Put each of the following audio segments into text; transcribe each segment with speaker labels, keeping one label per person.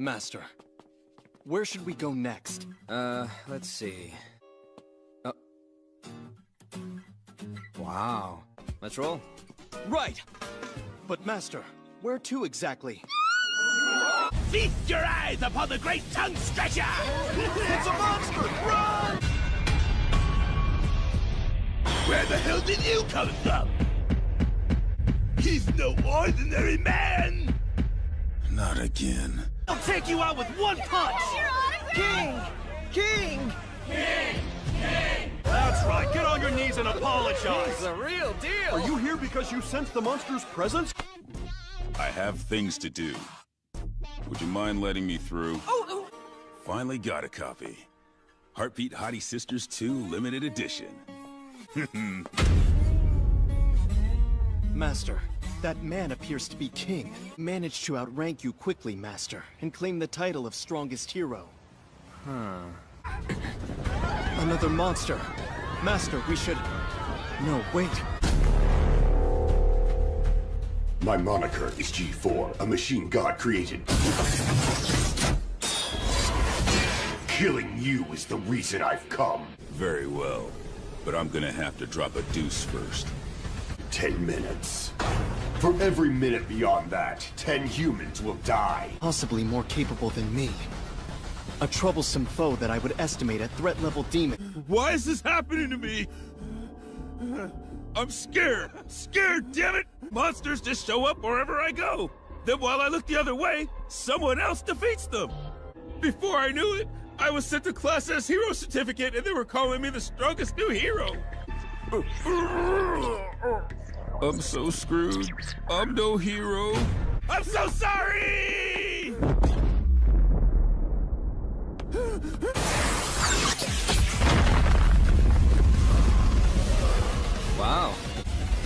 Speaker 1: Master, where should we go next?
Speaker 2: Uh, let's see. Oh. Wow. Let's roll.
Speaker 1: Right! But Master, where to exactly?
Speaker 3: Feast your eyes upon the great tongue stretcher!
Speaker 1: It's a monster! Run!
Speaker 3: Where the hell did you come from? He's no ordinary man!
Speaker 4: Not again.
Speaker 3: I'll take you out with one punch!
Speaker 1: King! King! King! King!
Speaker 5: That's right. Get on your knees and apologize.
Speaker 2: It's a real deal!
Speaker 5: Are you here because you sensed the monster's presence?
Speaker 4: I have things to do. Would you mind letting me through?
Speaker 2: Oh, oh.
Speaker 4: Finally got a copy. Heartbeat Hottie Sisters 2 Limited Edition.
Speaker 1: Master, that man appears to be king. Managed to outrank you quickly, Master, and claim the title of strongest hero. Huh. Another monster. Master, we should... No, wait.
Speaker 6: My moniker is G4, a machine god created. Killing you is the reason I've come.
Speaker 4: Very well. But I'm gonna have to drop a deuce first.
Speaker 6: Ten minutes. For every minute beyond that, ten humans will die.
Speaker 1: Possibly more capable than me. A troublesome foe that I would estimate at threat level demon.
Speaker 4: Why is this happening to me? I'm scared. Scared, damn it! Monsters just show up wherever I go. Then while I look the other way, someone else defeats them. Before I knew it, I was sent to Class S Hero Certificate and they were calling me the strongest new hero. I'm so screwed. I'm no hero. I'm so sorry!
Speaker 2: Wow.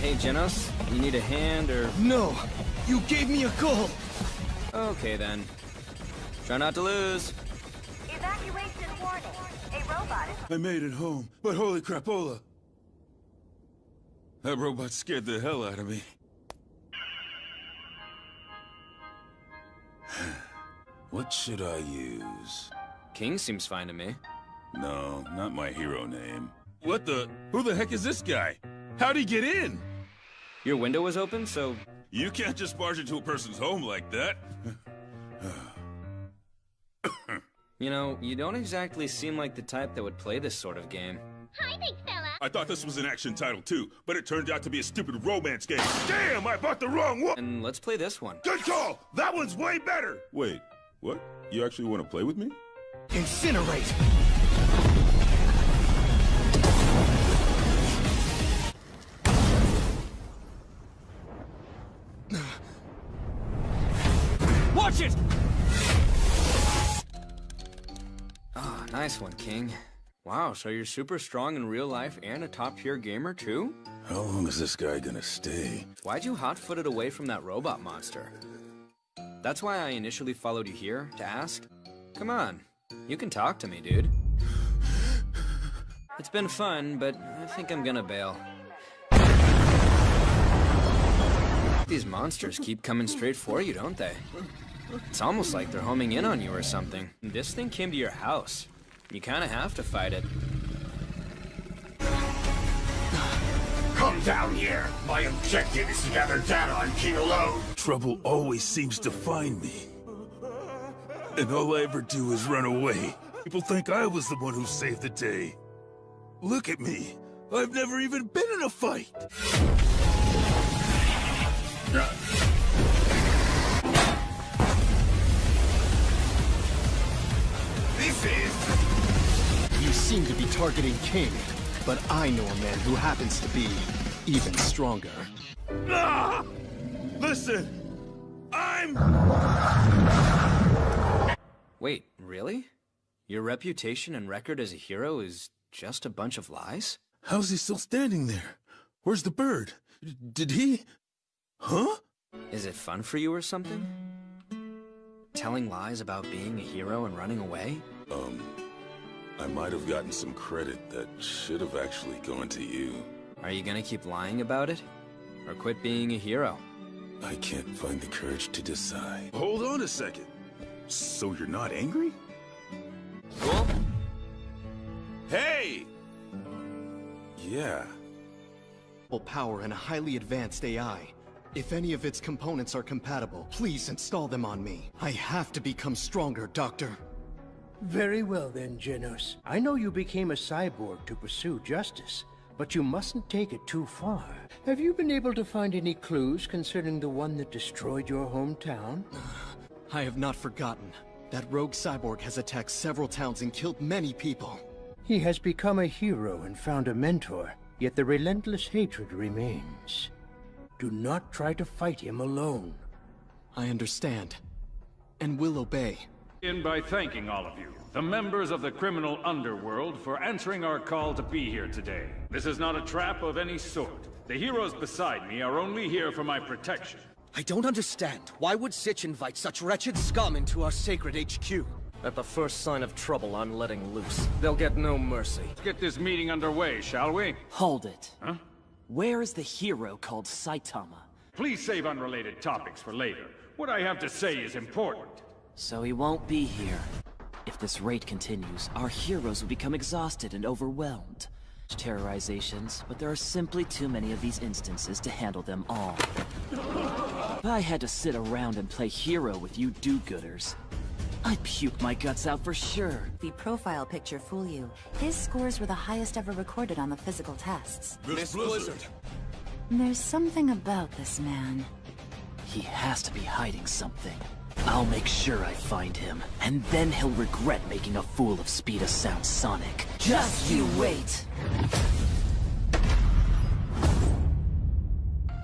Speaker 2: Hey, Genos, you need a hand or...
Speaker 1: No! You gave me a call!
Speaker 2: Okay, then. Try not to lose.
Speaker 7: Evacuation warning. A robot is
Speaker 4: I made it home, but holy crapola! That robot scared the hell out of me. what should I use?
Speaker 2: King seems fine to me.
Speaker 4: No, not my hero name. What the? Who the heck is this guy? How'd he get in?
Speaker 2: Your window was open, so...
Speaker 4: You can't just barge into a person's home like that.
Speaker 2: You know, you don't exactly seem like the type that would play this sort of game.
Speaker 7: Hi, big fella.
Speaker 4: I thought this was an action title too, but it turned out to be a stupid romance game. Damn, I bought the wrong one!
Speaker 2: And let's play this one.
Speaker 4: Good call! That one's way better! Wait, what? You actually want to play with me?
Speaker 1: Incinerate!
Speaker 5: Watch it!
Speaker 2: Ah, nice one, King. Wow, so you're super strong in real life and a top-tier gamer, too?
Speaker 4: How long is this guy gonna stay?
Speaker 2: Why'd you hot-foot it away from that robot monster? That's why I initially followed you here, to ask. Come on, you can talk to me, dude. It's been fun, but I think I'm gonna bail. These monsters keep coming straight for you, don't they? It's almost like they're homing in on you or something. This thing came to your house. You kinda have to fight it.
Speaker 6: Come down here. My objective is to gather data on King alone.
Speaker 4: Trouble always seems to find me. And all I ever do is run away. People think I was the one who saved the day. Look at me. I've never even been in a fight.
Speaker 6: This
Speaker 1: seem to be targeting King, but I know a man who happens to be even stronger.
Speaker 4: Ah! Listen, I'm...
Speaker 2: Wait, really? Your reputation and record as a hero is just a bunch of lies?
Speaker 4: How's he still standing there? Where's the bird? D- Did he... Huh?
Speaker 2: Is it fun for you or something? Telling lies about being a hero and running away?
Speaker 4: Um, I might have gotten some credit that should have actually gone to you.
Speaker 2: Are you gonna keep lying about it? Or quit being a hero?
Speaker 4: I can't find the courage to decide. Hold on a second. So you're not angry?
Speaker 2: Cool?
Speaker 4: Hey! Yeah.
Speaker 1: Power and a highly advanced AI. If any of its components are compatible, please install them on me. I have to become stronger, Doctor.
Speaker 8: Very well then, Genos. I know you became a cyborg to pursue justice, but you mustn't take it too far. Have you been able to find any clues concerning the one that destroyed your hometown?
Speaker 1: I have not forgotten. That rogue cyborg has attacked several towns and killed many people.
Speaker 8: He has become a hero and found a mentor, yet the relentless hatred remains. Do not try to fight him alone.
Speaker 1: I understand. And will obey.
Speaker 9: In by thanking all of you, the members of the criminal underworld, for answering our call to be here today. This is not a trap of any sort. The heroes beside me are only here for my protection.
Speaker 10: I don't understand. Why would Sitch invite such wretched scum into our sacred HQ?
Speaker 11: At the first sign of trouble, I'm letting loose. They'll get no mercy.
Speaker 9: Let's get this meeting underway, shall we?
Speaker 12: Hold it.
Speaker 9: Huh?
Speaker 12: Where is the hero called Saitama?
Speaker 9: Please save unrelated topics for later. What I have to say is important.
Speaker 12: So he won't be here. If this raid continues, our heroes will become exhausted and overwhelmed. Terrorizations, but there are simply too many of these instances to handle them all. If I had to sit around and play hero with you do-gooders, I'd puke my guts out for sure.
Speaker 13: The profile picture fool you. His scores were the highest ever recorded on the physical tests.
Speaker 6: Miss Blizzard.
Speaker 13: There's something about this man.
Speaker 12: He has to be hiding something. I'll make sure I find him, and then he'll regret making a fool of Speed of Sound Sonic. Just you wait!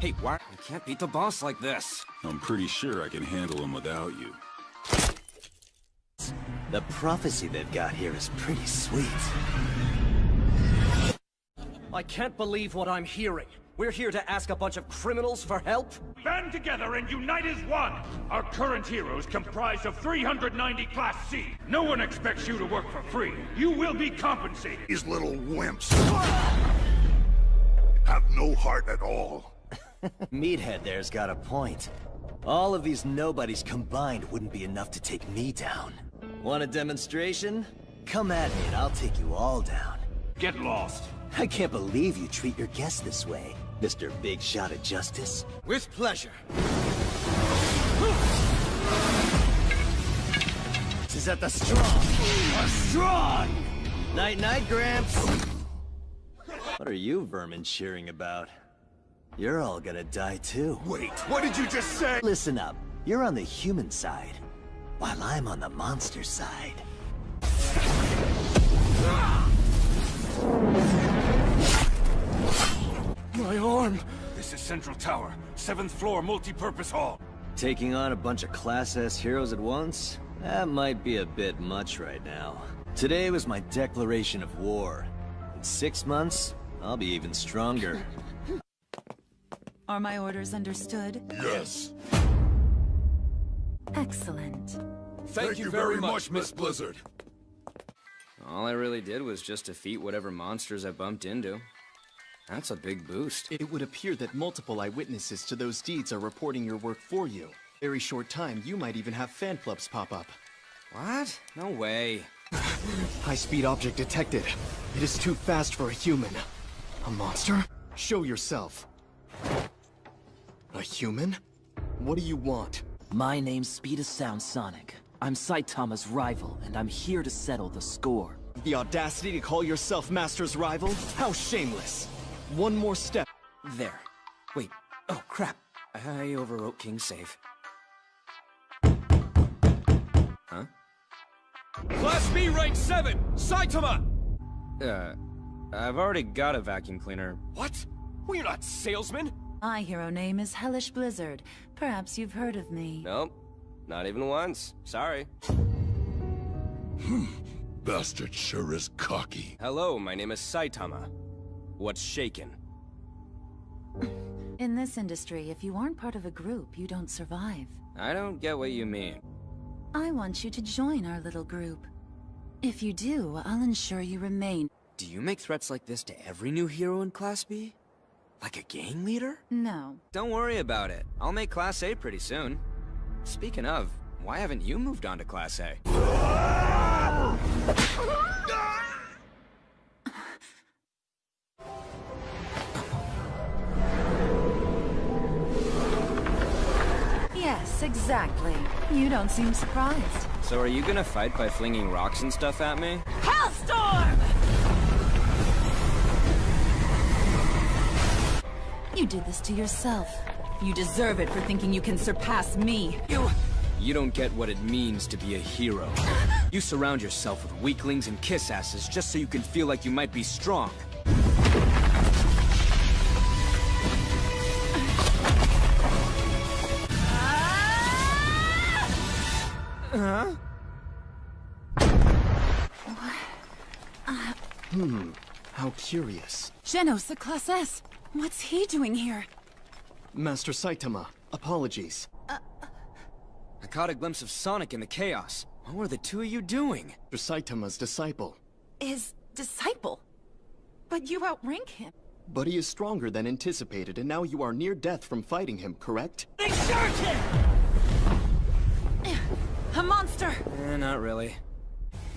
Speaker 2: Hey, why? I can't beat the boss like this.
Speaker 4: I'm pretty sure I can handle him without you.
Speaker 10: The prophecy they've got here is pretty sweet.
Speaker 11: I can't believe what I'm hearing. We're here to ask a bunch of criminals for help?
Speaker 9: Band together and unite as one! Our current heroes comprise of 390 Class C. No one expects you to work for free. You will be compensated.
Speaker 6: These little wimps. Have no heart at all.
Speaker 10: Meathead there's got a point. All of these nobodies combined wouldn't be enough to take me down. Want a demonstration? Come at me and I'll take you all down.
Speaker 9: Get lost.
Speaker 10: I can't believe you treat your guests this way, Mr. Big Shot of Justice. With pleasure. Is at the strong. A strong! Night-night, Gramps. What are you vermin cheering about? You're all gonna die too.
Speaker 6: Wait, what did you just say?
Speaker 10: Listen up. You're on the human side, while I'm on the monster side.
Speaker 11: My arm!
Speaker 9: This is Central Tower, 7th floor multi-purpose hall.
Speaker 10: Taking on a bunch of Class S heroes at once? That might be a bit much right now. Today was my declaration of war. In six months, I'll be even stronger.
Speaker 13: Are my orders understood?
Speaker 6: Yes.
Speaker 13: Excellent.
Speaker 6: Thank, you very much, Miss Blizzard.
Speaker 2: All I really did was just defeat whatever monsters I bumped into. That's a big boost.
Speaker 1: It would appear that multiple eyewitnesses to those deeds are reporting your work for you. Very short time, you might even have fan clubs pop up.
Speaker 2: What? No way.
Speaker 1: High-speed object detected. It is too fast for a human. A monster? Show yourself. A human? What do you want?
Speaker 12: My name's Speed of Sound Sonic. I'm Saitama's rival, and I'm here to settle the score.
Speaker 1: The audacity to call yourself Master's rival? How shameless! One more step.
Speaker 2: There. Wait. Oh, crap. I overwrote King's save. Huh?
Speaker 11: Class B rank 7! Saitama!
Speaker 2: Uh, I've already got a vacuum cleaner.
Speaker 11: What? We're not salesman!
Speaker 13: My hero name is Hellish Blizzard. Perhaps you've heard of me.
Speaker 11: Nope. Not even once. Sorry. Hmm.
Speaker 6: Bastard sure is cocky.
Speaker 11: Hello, my name is Saitama. What's shaken?
Speaker 13: In this industry, if you aren't part of a group, you don't survive.
Speaker 2: I don't get what you mean.
Speaker 13: I want you to join our little group. If you do, I'll ensure you remain.
Speaker 2: Do you make threats like this to every new hero in Class B? Like a gang leader?
Speaker 13: No.
Speaker 2: Don't worry about it. I'll make Class A pretty soon. Speaking of, Why haven't you moved on to Class A?
Speaker 13: Yes, exactly. You don't seem surprised.
Speaker 2: So are you gonna fight by flinging rocks and stuff at me?
Speaker 13: Hellstorm! You did this to yourself. You deserve it for thinking you can surpass me. You...
Speaker 2: You don't get what it means to be a hero. You surround yourself with weaklings and kiss asses just so you can feel like you might be strong.
Speaker 1: Huh? Hmm. How curious.
Speaker 13: Genos, the Class S. What's he doing here?
Speaker 1: Master Saitama, apologies.
Speaker 2: I caught a glimpse of Sonic in the chaos. What were the two of you doing?
Speaker 1: Master Saitama's disciple.
Speaker 13: His disciple? But you outrank him.
Speaker 1: But he is stronger than anticipated, and now you are near death from fighting him, correct?
Speaker 13: Exert him! A monster!
Speaker 2: Eh, not really.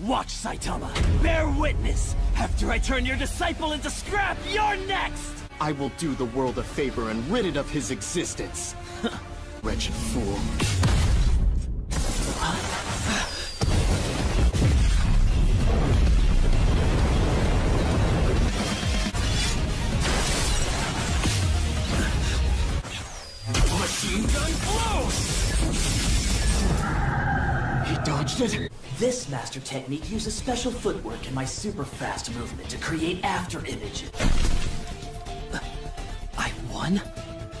Speaker 14: Watch, Saitama! Bear witness! After I turn your disciple into scrap, you're next!
Speaker 1: I will do the world a favor and rid it of his existence. Wretched fool. He dodged it?
Speaker 14: This master technique uses special footwork and my super fast movement to create after images. Uh, I won?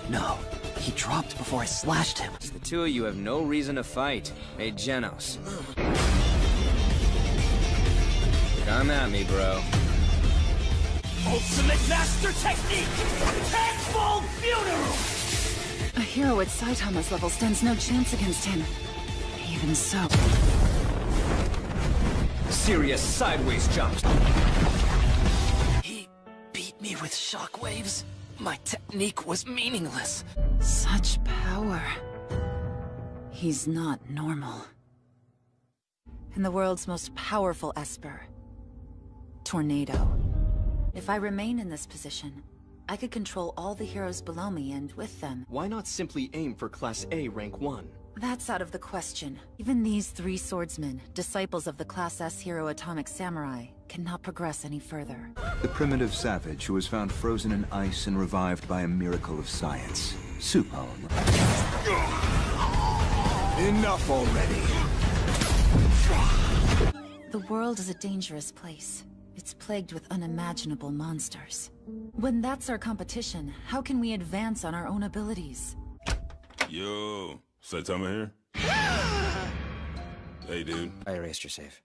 Speaker 14: No. He dropped before I slashed him.
Speaker 2: The two of you have no reason to fight. Hey, Genos. Come at me, bro.
Speaker 14: Ultimate master technique! Tenfold funeral!
Speaker 13: A hero at Saitama's level stands no chance against him. Even so...
Speaker 2: Serious sideways jumps.
Speaker 14: He beat me with shockwaves. My technique was meaningless.
Speaker 13: Such power. He's not normal. And the world's most powerful Esper. Tornado. If I remain in this position, I could control all the heroes below me and with them.
Speaker 1: Why not simply aim for Class A rank 1?
Speaker 13: That's out of the question. Even these three swordsmen, disciples of the Class S hero Atomic Samurai, cannot progress any further.
Speaker 15: The primitive savage who was found frozen in ice and revived by a miracle of science. Supone.
Speaker 16: Enough already.
Speaker 13: The world is a dangerous place. It's plagued with unimaginable monsters. When that's our competition, how can we advance on our own abilities?
Speaker 4: Yo, Saitama here? hey, dude.
Speaker 2: I erased your save.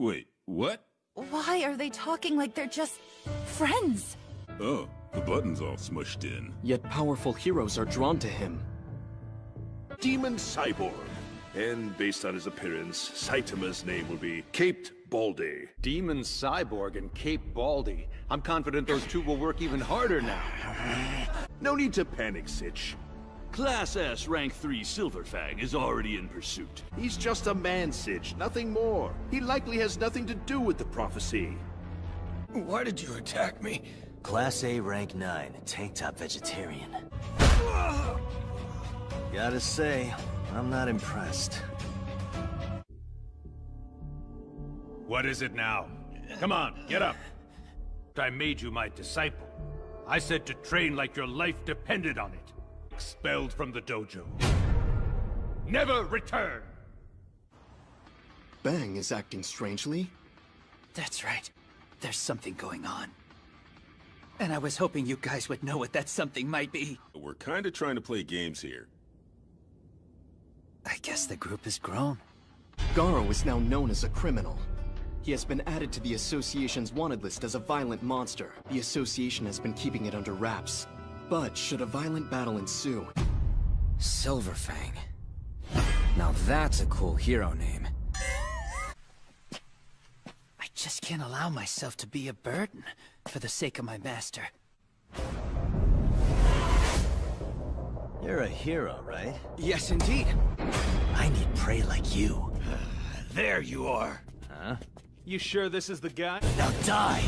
Speaker 4: Wait, what?
Speaker 13: Why are they talking like they're just... friends?
Speaker 4: Oh, the button's all smushed in.
Speaker 1: Yet powerful heroes are drawn to him.
Speaker 17: Demon Cyborg. And based on his appearance, Saitama's name will be Caped Baldy.
Speaker 9: Demon Cyborg and Cape Baldy. I'm confident those two will work even harder now.
Speaker 17: No need to panic, Sitch. Class S Rank 3 Silverfang is already in pursuit. He's just a man, Sitch, nothing more. He likely has nothing to do with the prophecy.
Speaker 10: Why did you attack me? Class A rank 9, tank top vegetarian. Gotta say, I'm not impressed.
Speaker 18: What is it now? Come on, get up. I made you my disciple. I said to train like your life depended on it. Expelled from the dojo. Never return!
Speaker 1: Bang is acting strangely.
Speaker 14: That's right. There's something going on. And I was hoping you guys would know what that something might be.
Speaker 4: We're kinda trying to play games here.
Speaker 14: I guess the group has grown.
Speaker 1: Garo is now known as a criminal. He has been added to the Association's wanted list as a violent monster. The Association has been keeping it under wraps. But should a violent battle ensue...
Speaker 2: Silverfang. Now that's a cool hero name.
Speaker 14: I just can't allow myself to be a burden for the sake of my master.
Speaker 10: You're a hero, right?
Speaker 2: Yes, indeed.
Speaker 10: I need prey like you.
Speaker 19: There you are.
Speaker 10: Huh?
Speaker 20: You sure this is the guy?
Speaker 10: Now die!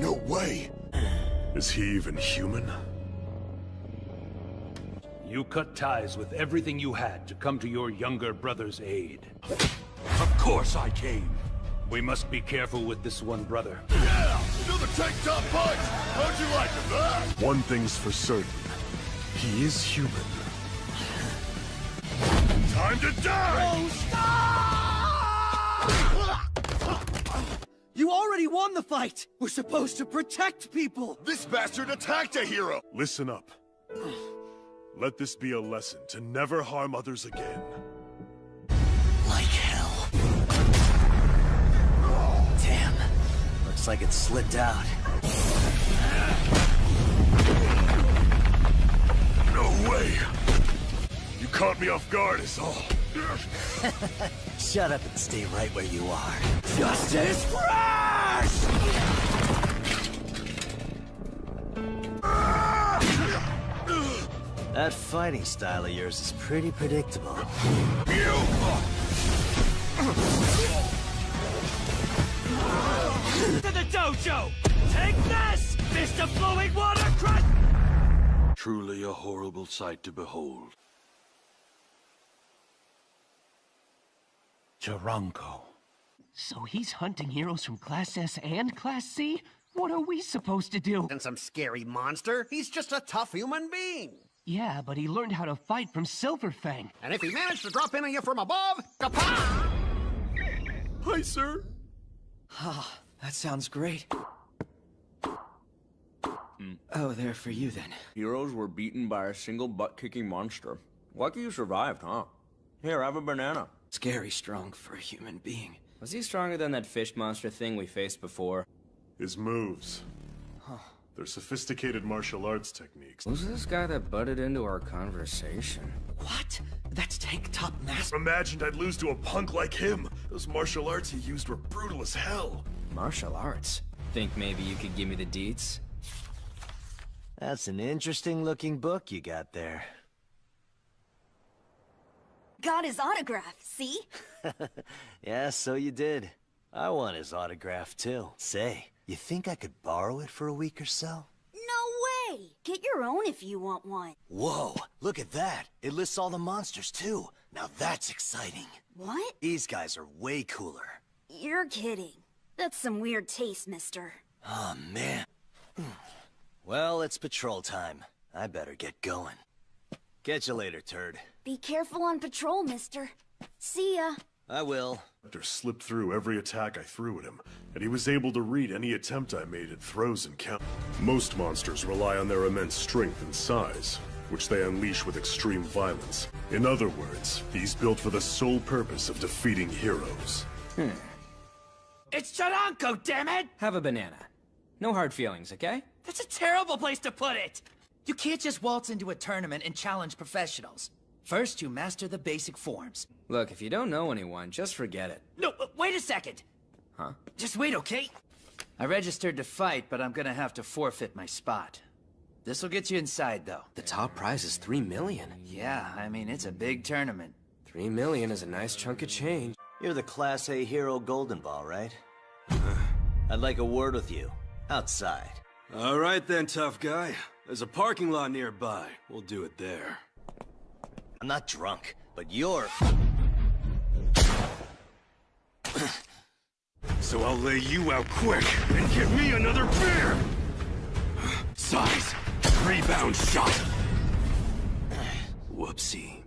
Speaker 6: No way!
Speaker 17: Is he even human?
Speaker 18: You cut ties with everything you had to come to your younger brother's aid. Of course I came. We must be careful with this one brother.
Speaker 6: Yeah! Another tank top punch! How'd you like him, huh?
Speaker 17: One thing's for certain. He is human.
Speaker 21: Time to die!
Speaker 14: You already won the fight! We're supposed to protect people!
Speaker 6: This bastard attacked a hero!
Speaker 17: Listen up. Let this be a lesson to never harm others again.
Speaker 10: Like hell. Damn. Looks like it slipped out.
Speaker 17: No way! You caught me off guard is all.
Speaker 10: Shut up and stay right where you are.
Speaker 14: Justice Crash!
Speaker 10: That fighting style of yours is pretty predictable.
Speaker 14: To the dojo! Take this! Mr. Flowing Water Crush!
Speaker 22: Truly a horrible sight to behold.
Speaker 19: Charanko.
Speaker 23: So he's hunting heroes from Class S and Class C? What are we supposed to do?
Speaker 24: And some scary monster? He's just a tough human being.
Speaker 23: Yeah, but he learned how to fight from Silverfang.
Speaker 24: And if he managed to drop in on you from above, kapah!
Speaker 17: Hi, sir.
Speaker 14: Ah, that sounds great. Oh, they're for you then.
Speaker 2: Heroes were beaten by a single butt-kicking monster. Lucky you survived, huh? Here, have a banana.
Speaker 14: Scary strong for a human being.
Speaker 2: Was he stronger than that fish monster thing we faced before?
Speaker 17: His moves. Huh. They're sophisticated martial arts techniques.
Speaker 2: Who's this guy that butted into our conversation?
Speaker 14: What? That's Tank Top Master.
Speaker 17: Imagined I'd lose to a punk like him. Those martial arts he used were brutal as hell.
Speaker 2: Martial arts? Think maybe you could give me the deets?
Speaker 10: That's an interesting looking book you got there.
Speaker 25: Got his autograph, see?
Speaker 10: yeah, so you did. I want his autograph too. Say, you think I could borrow it for a week or so?
Speaker 25: No way! Get your own if you want one.
Speaker 10: Whoa, look at that. It lists all the monsters too. Now that's exciting.
Speaker 25: What?
Speaker 10: These guys are way cooler.
Speaker 25: You're kidding. That's some weird taste, mister.
Speaker 10: Oh man. Hmm. Well, it's patrol time. I better get going. Catch you later, turd.
Speaker 25: Be careful on patrol, mister. See ya.
Speaker 10: I will.
Speaker 17: After slipped through every attack I threw at him, and he was able to read any attempt I made at throws and count. Most monsters rely on their immense strength and size, which they unleash with extreme violence. In other words, he's built for the sole purpose of defeating heroes.
Speaker 2: Hmm.
Speaker 14: It's Charanko, damn it!
Speaker 2: Have a banana. No hard feelings, okay?
Speaker 14: That's a terrible place to put it! You can't just waltz into a tournament and challenge professionals. First, you master the basic forms.
Speaker 2: Look, if you don't know anyone, just forget it.
Speaker 14: No, wait a second!
Speaker 2: Huh?
Speaker 14: Just wait, okay? I registered to fight, but I'm gonna have to forfeit my spot. This'll get you inside, though.
Speaker 2: The top prize is three million.
Speaker 14: Yeah, I mean, it's a big tournament.
Speaker 2: Three million is a nice chunk of change.
Speaker 10: You're the Class A hero Golden Ball, right? I'd like a word with you. Outside.
Speaker 26: All right then, tough guy. There's a parking lot nearby. We'll do it there.
Speaker 10: I'm not drunk, but you're...
Speaker 21: So I'll lay you out quick and give me another beer! Size, rebound shot! Whoopsie.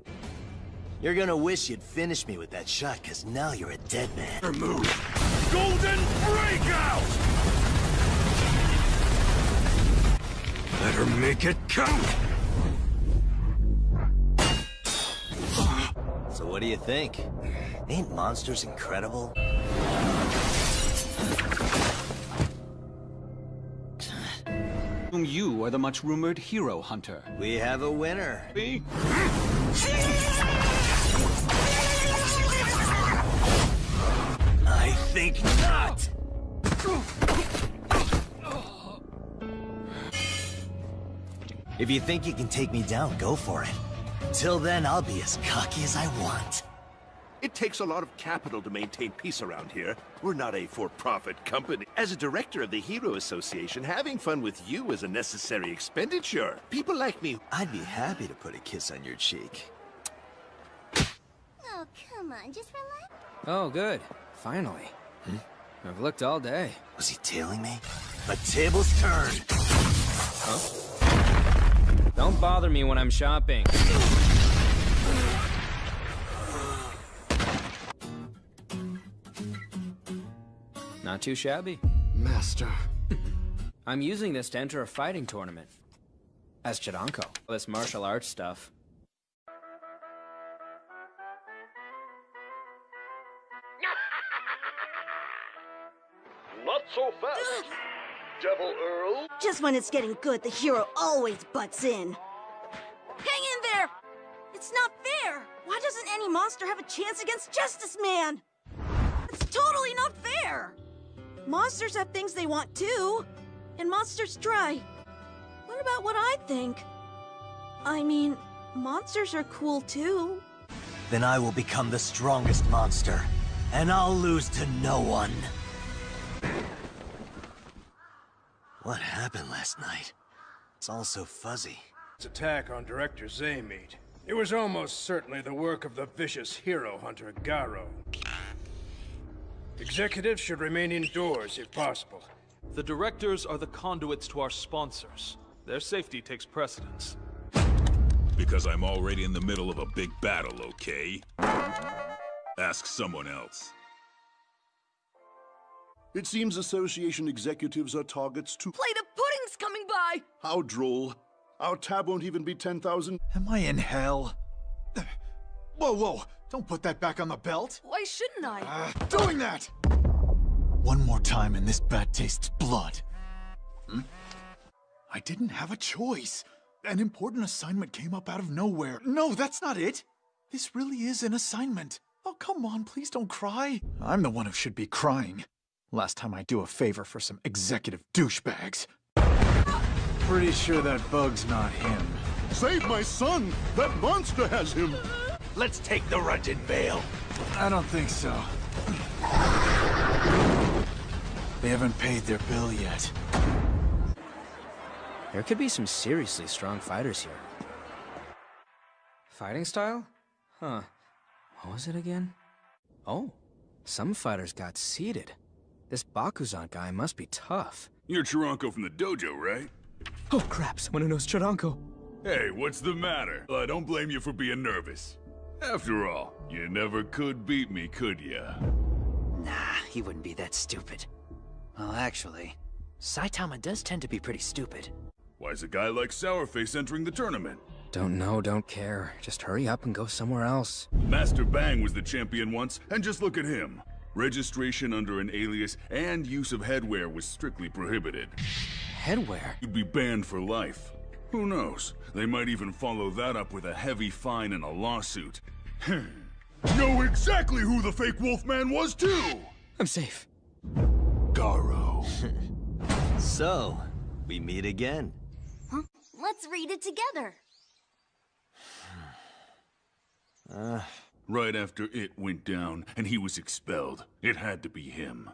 Speaker 10: You're gonna wish you'd finished me with that shot, cause now you're a dead man.
Speaker 21: Remove. Golden Breakout! Better make it count!
Speaker 10: So what do you think? Ain't monsters incredible?
Speaker 27: you are the much-rumored hero hunter?
Speaker 10: We have a winner.
Speaker 27: Me?
Speaker 10: I think not! If you think you can take me down, go for it. Till then, I'll be as cocky as I want.
Speaker 3: It takes a lot of capital to maintain peace around here. We're not a for-profit company. As a director of the Hero Association, having fun with you is a necessary expenditure. People like me...
Speaker 10: I'd be happy to put a kiss on your cheek.
Speaker 25: Oh, come on, just relax.
Speaker 2: Oh, good. Finally.
Speaker 10: Hmm?
Speaker 2: I've looked all day.
Speaker 10: Was he tailing me? The tables turned.
Speaker 2: Huh? Don't bother me when I'm shopping. Not too shabby.
Speaker 1: Master.
Speaker 2: I'm using this to enter a fighting tournament. As Charanko. This martial arts stuff.
Speaker 3: Not so fast, Devil Earl.
Speaker 28: Just when it's getting good, the hero always butts in. Hang in there! It's not fair! Why doesn't any monster have a chance against Justice Man? It's totally not fair! Monsters have things they want too. And monsters try. What about what I think? I mean, monsters are cool too.
Speaker 10: Then I will become the strongest monster. And I'll lose to no one. What happened last night? It's all so fuzzy.
Speaker 29: This attack on Director Zaymete. It was almost certainly the work of the vicious hero hunter Garo. Executives should remain indoors if possible.
Speaker 30: The directors are the conduits to our sponsors. Their safety takes precedence.
Speaker 4: Because I'm already in the middle of a big battle, okay? Ask someone else.
Speaker 17: It seems Association executives are targets too.
Speaker 28: Plate of pudding's coming by!
Speaker 17: How droll. Our tab won't even be 10,000.
Speaker 31: Am I in hell? Whoa, whoa! Don't put that back on the belt!
Speaker 28: Why shouldn't I?
Speaker 31: Uh, doing that! One more time and this bat tastes blood. Hmm? I didn't have a choice. An important assignment came up out of nowhere. No, that's not it! This really is an assignment. Oh, come on, please don't cry. I'm the one who should be crying. Last time I do a favor for some executive douchebags. Pretty sure that bug's not him.
Speaker 17: Save my son! That monster has him!
Speaker 31: Let's take the Rungeon Vale. I don't think so. They haven't paid their bill yet.
Speaker 2: There could be some seriously strong fighters here. Fighting style? Huh. What was it again? Oh, some fighters got seated. This Bakuzan guy must be tough.
Speaker 4: You're Charanko from the dojo, right?
Speaker 2: Oh crap, someone who knows Charanko.
Speaker 4: Hey, what's the matter? I don't blame you for being nervous. After all, you never could beat me, could ya?
Speaker 14: Nah, he wouldn't be that stupid. Well, actually, Saitama does tend to be pretty stupid.
Speaker 4: Why's a guy like Sourface entering the tournament?
Speaker 2: Don't know, don't care. Just hurry up and go somewhere else.
Speaker 4: Master Bang was the champion once, and just look at him. Registration under an alias and use of headwear was strictly prohibited.
Speaker 2: Headwear?
Speaker 4: You'd be banned for life. Who knows? They might even follow that up with a heavy fine and a lawsuit. know exactly who the fake Wolfman was, too!
Speaker 2: I'm safe.
Speaker 4: Garo.
Speaker 10: so, we meet again.
Speaker 28: Huh? Let's read it together.
Speaker 10: Uh,
Speaker 4: right after it went down and he was expelled, it had to be him.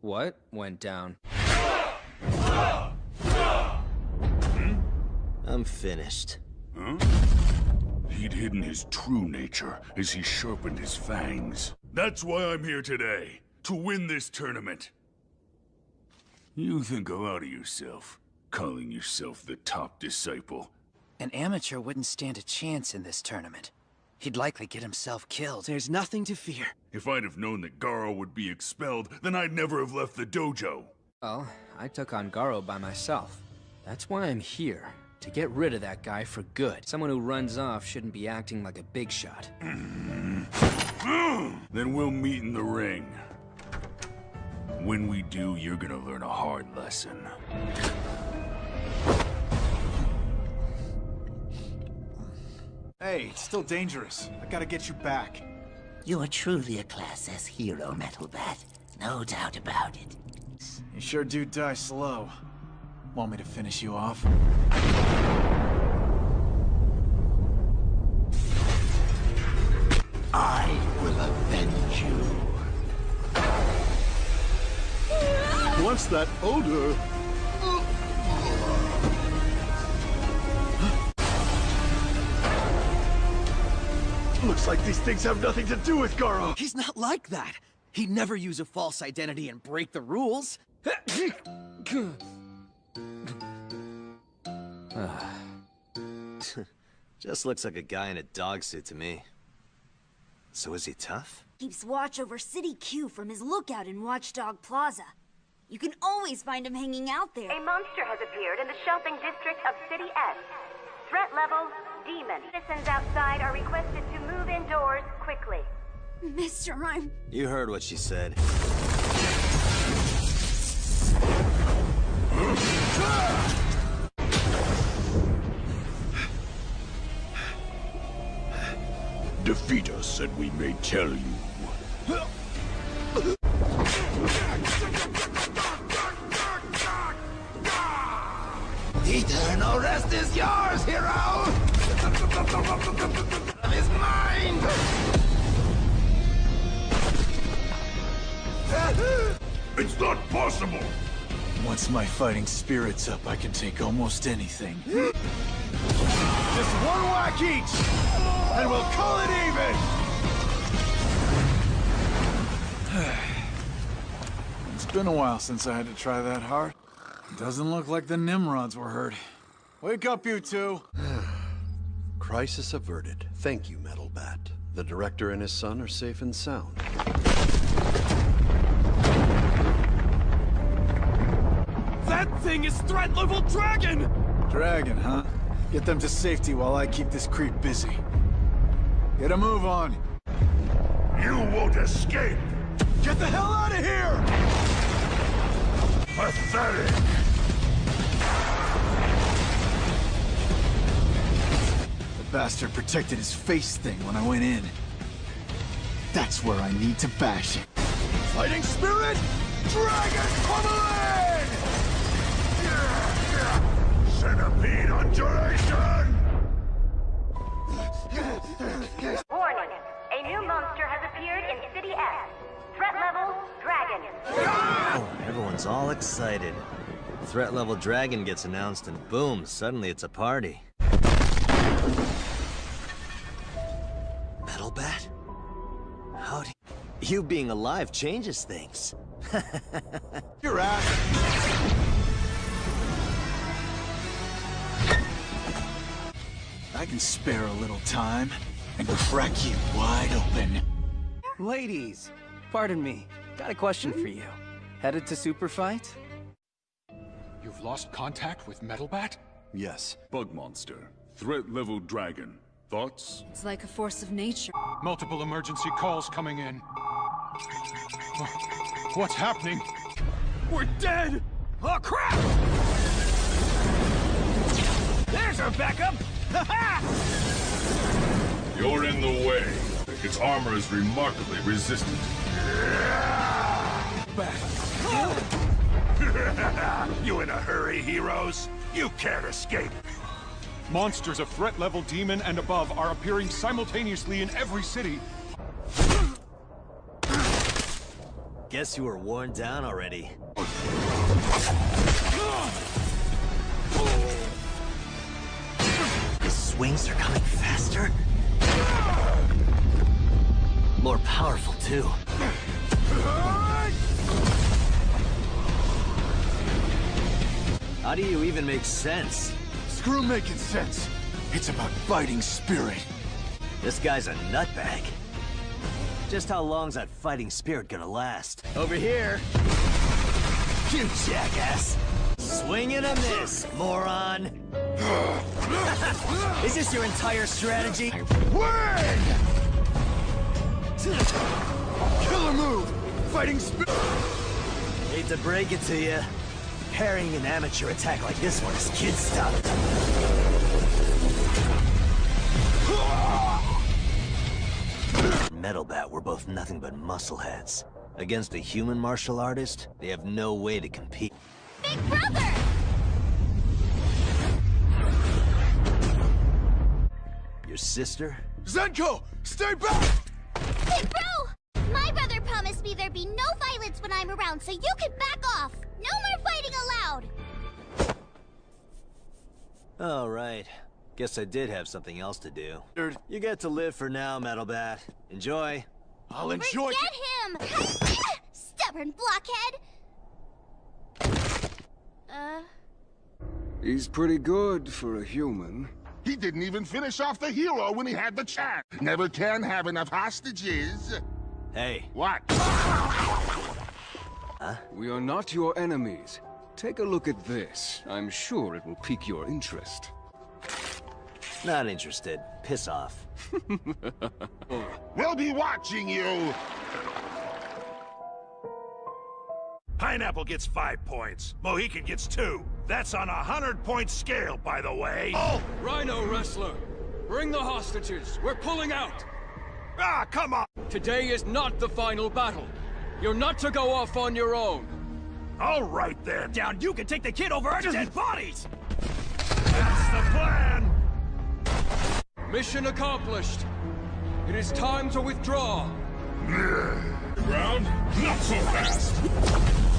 Speaker 2: What went down?
Speaker 10: hmm? I'm finished.
Speaker 4: Huh? He'd hidden his true nature as he sharpened his fangs. That's why I'm here today, to win this tournament. You think a lot of yourself, calling yourself the top disciple.
Speaker 14: An amateur wouldn't stand a chance in this tournament. He'd likely get himself killed.
Speaker 32: There's nothing to fear.
Speaker 4: If I'd have known that Garo would be expelled, then I'd never have left the dojo.
Speaker 2: Well, I took on Garo by myself. That's why I'm here. To get rid of that guy for good. Someone who runs off shouldn't be acting like a big shot.
Speaker 4: then we'll meet in the ring. When we do, you're gonna learn a hard lesson.
Speaker 31: Hey, it's still dangerous. I gotta get you back.
Speaker 33: You are truly a Class S hero, Metal Bat. No doubt about it.
Speaker 31: You sure do die slow. Want me to finish you off?
Speaker 33: I will avenge you.
Speaker 6: What's that odor? Looks like these things have nothing to do with Garo.
Speaker 14: He's not like that. He'd never use a false identity and break the rules.
Speaker 10: Just looks like a guy in a dog suit to me. So is he tough?
Speaker 28: Keeps watch over City Q from his lookout in Watchdog Plaza. You can always find him hanging out there.
Speaker 34: A monster has appeared in the shopping district of City S. Threat level, demon. Citizens outside are requested to move indoors quickly.
Speaker 28: Mr. I'm...
Speaker 10: You heard what she said.
Speaker 6: Defeat us and we may tell you.
Speaker 33: Eternal rest is yours, hero!
Speaker 6: not possible!
Speaker 31: Once my fighting spirit's up, I can take almost anything.
Speaker 6: Just one whack each, and we'll call it even!
Speaker 31: It's been a while since I had to try that hard. It Doesn't look like the Nimrods were hurt. Wake up, you two!
Speaker 35: Crisis averted. Thank you, Metal Bat. The director and his son are safe and sound.
Speaker 23: Thing is threat level dragon!
Speaker 31: Dragon, huh? Get them to safety while I keep this creep busy. Get a move on.
Speaker 6: You won't escape!
Speaker 31: Get the hell out of here!
Speaker 6: Pathetic!
Speaker 31: The bastard protected his face thing when I went in. That's where I need to bash it.
Speaker 6: Fighting spirit! Dragon pummeling! Centipede undulation!
Speaker 34: Warning. A new monster has appeared in City S. Threat level, dragon.
Speaker 10: Oh, everyone's all excited. Threat level dragon gets announced and boom, suddenly it's a party. Metal Bat? How do you being alive changes things?
Speaker 31: Your ass! I can spare a little time and crack you wide open.
Speaker 36: Ladies, pardon me. Got a question for you. Headed to Super Fight?
Speaker 37: You've lost contact with Metalbat?
Speaker 6: Yes.
Speaker 4: Bug monster. Threat level dragon. Thoughts?
Speaker 38: It's like a force of nature.
Speaker 37: Multiple emergency calls coming in. What's happening?
Speaker 23: We're dead! Oh, crap! There's our backup!
Speaker 4: You're in the way. Its armor is remarkably resistant.
Speaker 6: you in a hurry, heroes? You can't escape.
Speaker 37: Monsters of threat level demon and above are appearing simultaneously in every city.
Speaker 10: Guess you were worn down already. His swings are coming faster? More powerful, too. How do you even make sense?
Speaker 31: Screw making sense. It's about fighting spirit.
Speaker 10: This guy's a nutbag. Just how long's that fighting spirit gonna last? Over here! You jackass! Swing and a miss, moron! Is this your entire strategy?
Speaker 6: Win! Killer move! Fighting spirit!
Speaker 10: Hate to break it to you. Parrying an amateur attack like this one is kid stuff. Metal Bat were both nothing but muscleheads. Against a human martial artist, they have no way to compete.
Speaker 25: Big brother!
Speaker 10: Your sister?
Speaker 23: Zenko! Stay back!
Speaker 25: Hey, bro! My brother promised me there'd be no violence when I'm around, so you can back off! No more fighting allowed!
Speaker 10: All right. Guess I did have something else to do. You get to live for now, Metal Bat. Enjoy.
Speaker 23: I'll enjoy-
Speaker 25: Forget him! Stubborn blockhead! Uh...
Speaker 29: He's pretty good for a human.
Speaker 39: He didn't even finish off the hero when he had the chance. Never can have enough hostages.
Speaker 10: Hey.
Speaker 39: What?
Speaker 10: Huh?
Speaker 29: We are not your enemies. Take a look at this. I'm sure it will pique your interest.
Speaker 10: Not interested. Piss off.
Speaker 39: we'll be watching you!
Speaker 18: Pineapple gets five points. Mohican gets two. That's on a hundred-point scale, by the way.
Speaker 29: Oh! Rhino Wrestler! Bring the hostages! We're pulling out!
Speaker 18: Ah, come on!
Speaker 29: Today is not the final battle. You're not to go off on your own.
Speaker 18: All right, then.
Speaker 5: Down, you can take the kid over our dead bodies!
Speaker 18: That's the plan!
Speaker 29: Mission accomplished. It is time to withdraw.
Speaker 4: Ground? Not so fast!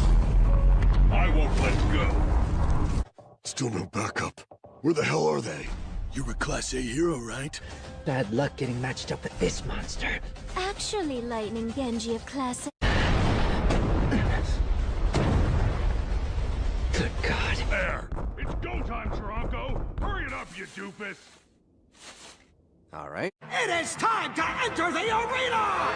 Speaker 4: I won't let go.
Speaker 40: Still no backup. Where the hell are they?
Speaker 23: You're a Class A hero, right?
Speaker 12: Bad luck getting matched up with this monster.
Speaker 25: Actually, Lightning Genji of Class
Speaker 12: Good God.
Speaker 18: There! It's go time, Toronto! Hurry it up, you doofus!
Speaker 2: All right.
Speaker 5: It is time to enter the arena!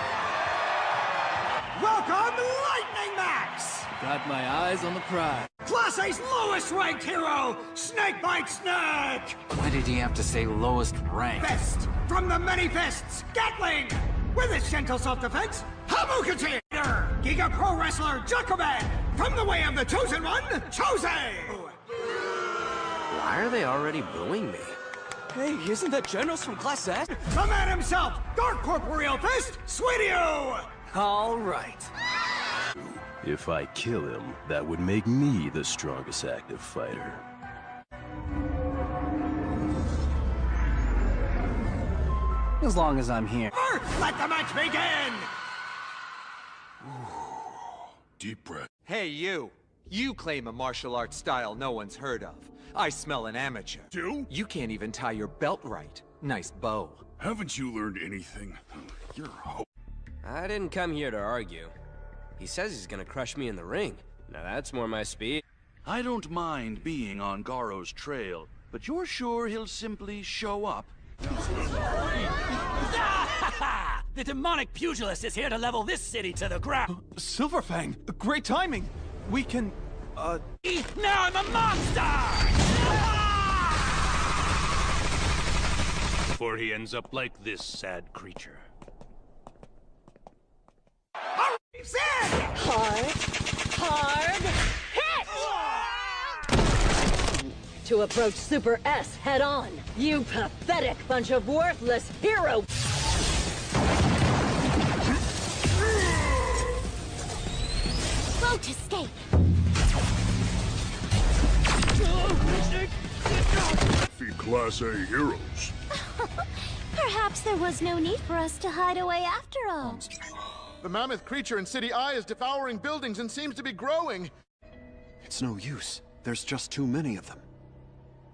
Speaker 5: Welcome, Lightning Max!
Speaker 14: Got my eyes on the prize.
Speaker 5: Class A's lowest ranked hero, Snakebite Snake!
Speaker 14: Why did he have to say lowest rank?
Speaker 5: Best, from the many fists, Gatling! With his gentle self-defense, Hamukachi! Giga Pro Wrestler, Jacoban! From the way of the Chosen One, Chose!
Speaker 2: Why are they already booing me?
Speaker 14: Hey, isn't that Generals from Class S?
Speaker 5: The man himself, Dark Corporeal Fist, Suiryu!
Speaker 14: All right.
Speaker 41: If I kill him, that would make me the strongest active fighter.
Speaker 14: As long as I'm here.
Speaker 5: Let the match begin!
Speaker 23: Deep breath.
Speaker 34: Hey, you! You claim a martial arts style no one's heard of. I smell an amateur.
Speaker 18: Do?
Speaker 34: You can't even tie your belt right. Nice bow.
Speaker 18: Haven't you learned anything? You're ho-
Speaker 2: I didn't come here to argue. He says he's gonna crush me in the ring. Now that's more my speed.
Speaker 18: I don't mind being on Garou's trail, but you're sure he'll simply show up?
Speaker 5: the demonic pugilist is here to level this city to the ground.
Speaker 23: Silverfang, great timing. We can, uh...
Speaker 5: Now I'm a monster!
Speaker 18: Before he ends up like this sad creature.
Speaker 42: Hard, hard, hit! To approach Super S head on, you pathetic bunch of worthless hero...
Speaker 25: Won't escape!
Speaker 4: Feed Class A heroes.
Speaker 25: Perhaps there was no need for us to hide away after all.
Speaker 31: The mammoth creature in City I is devouring buildings and seems to be growing.
Speaker 1: It's no use. There's just too many of them.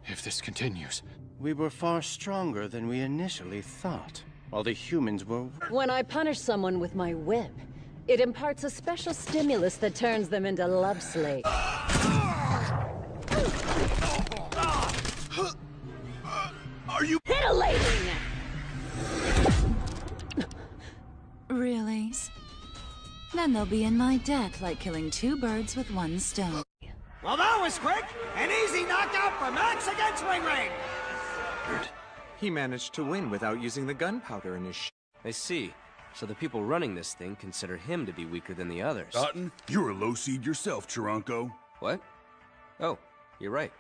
Speaker 1: If this continues...
Speaker 43: We were far stronger than we initially thought, while the humans were...
Speaker 42: When I punish someone with my whip, it imparts a special stimulus that turns them into love slaves.
Speaker 23: Are you
Speaker 42: titillating?
Speaker 13: Really? Then they'll be in my debt like killing two birds with one stone.
Speaker 5: Well, that was quick! An easy knockout for Max against Ring Ring!
Speaker 34: He managed to win without using the gunpowder in his sh
Speaker 2: I see. So the people running this thing consider him to be weaker than the others.
Speaker 18: Cotton, you're a low seed yourself, Charanko.
Speaker 2: What? Oh, you're right.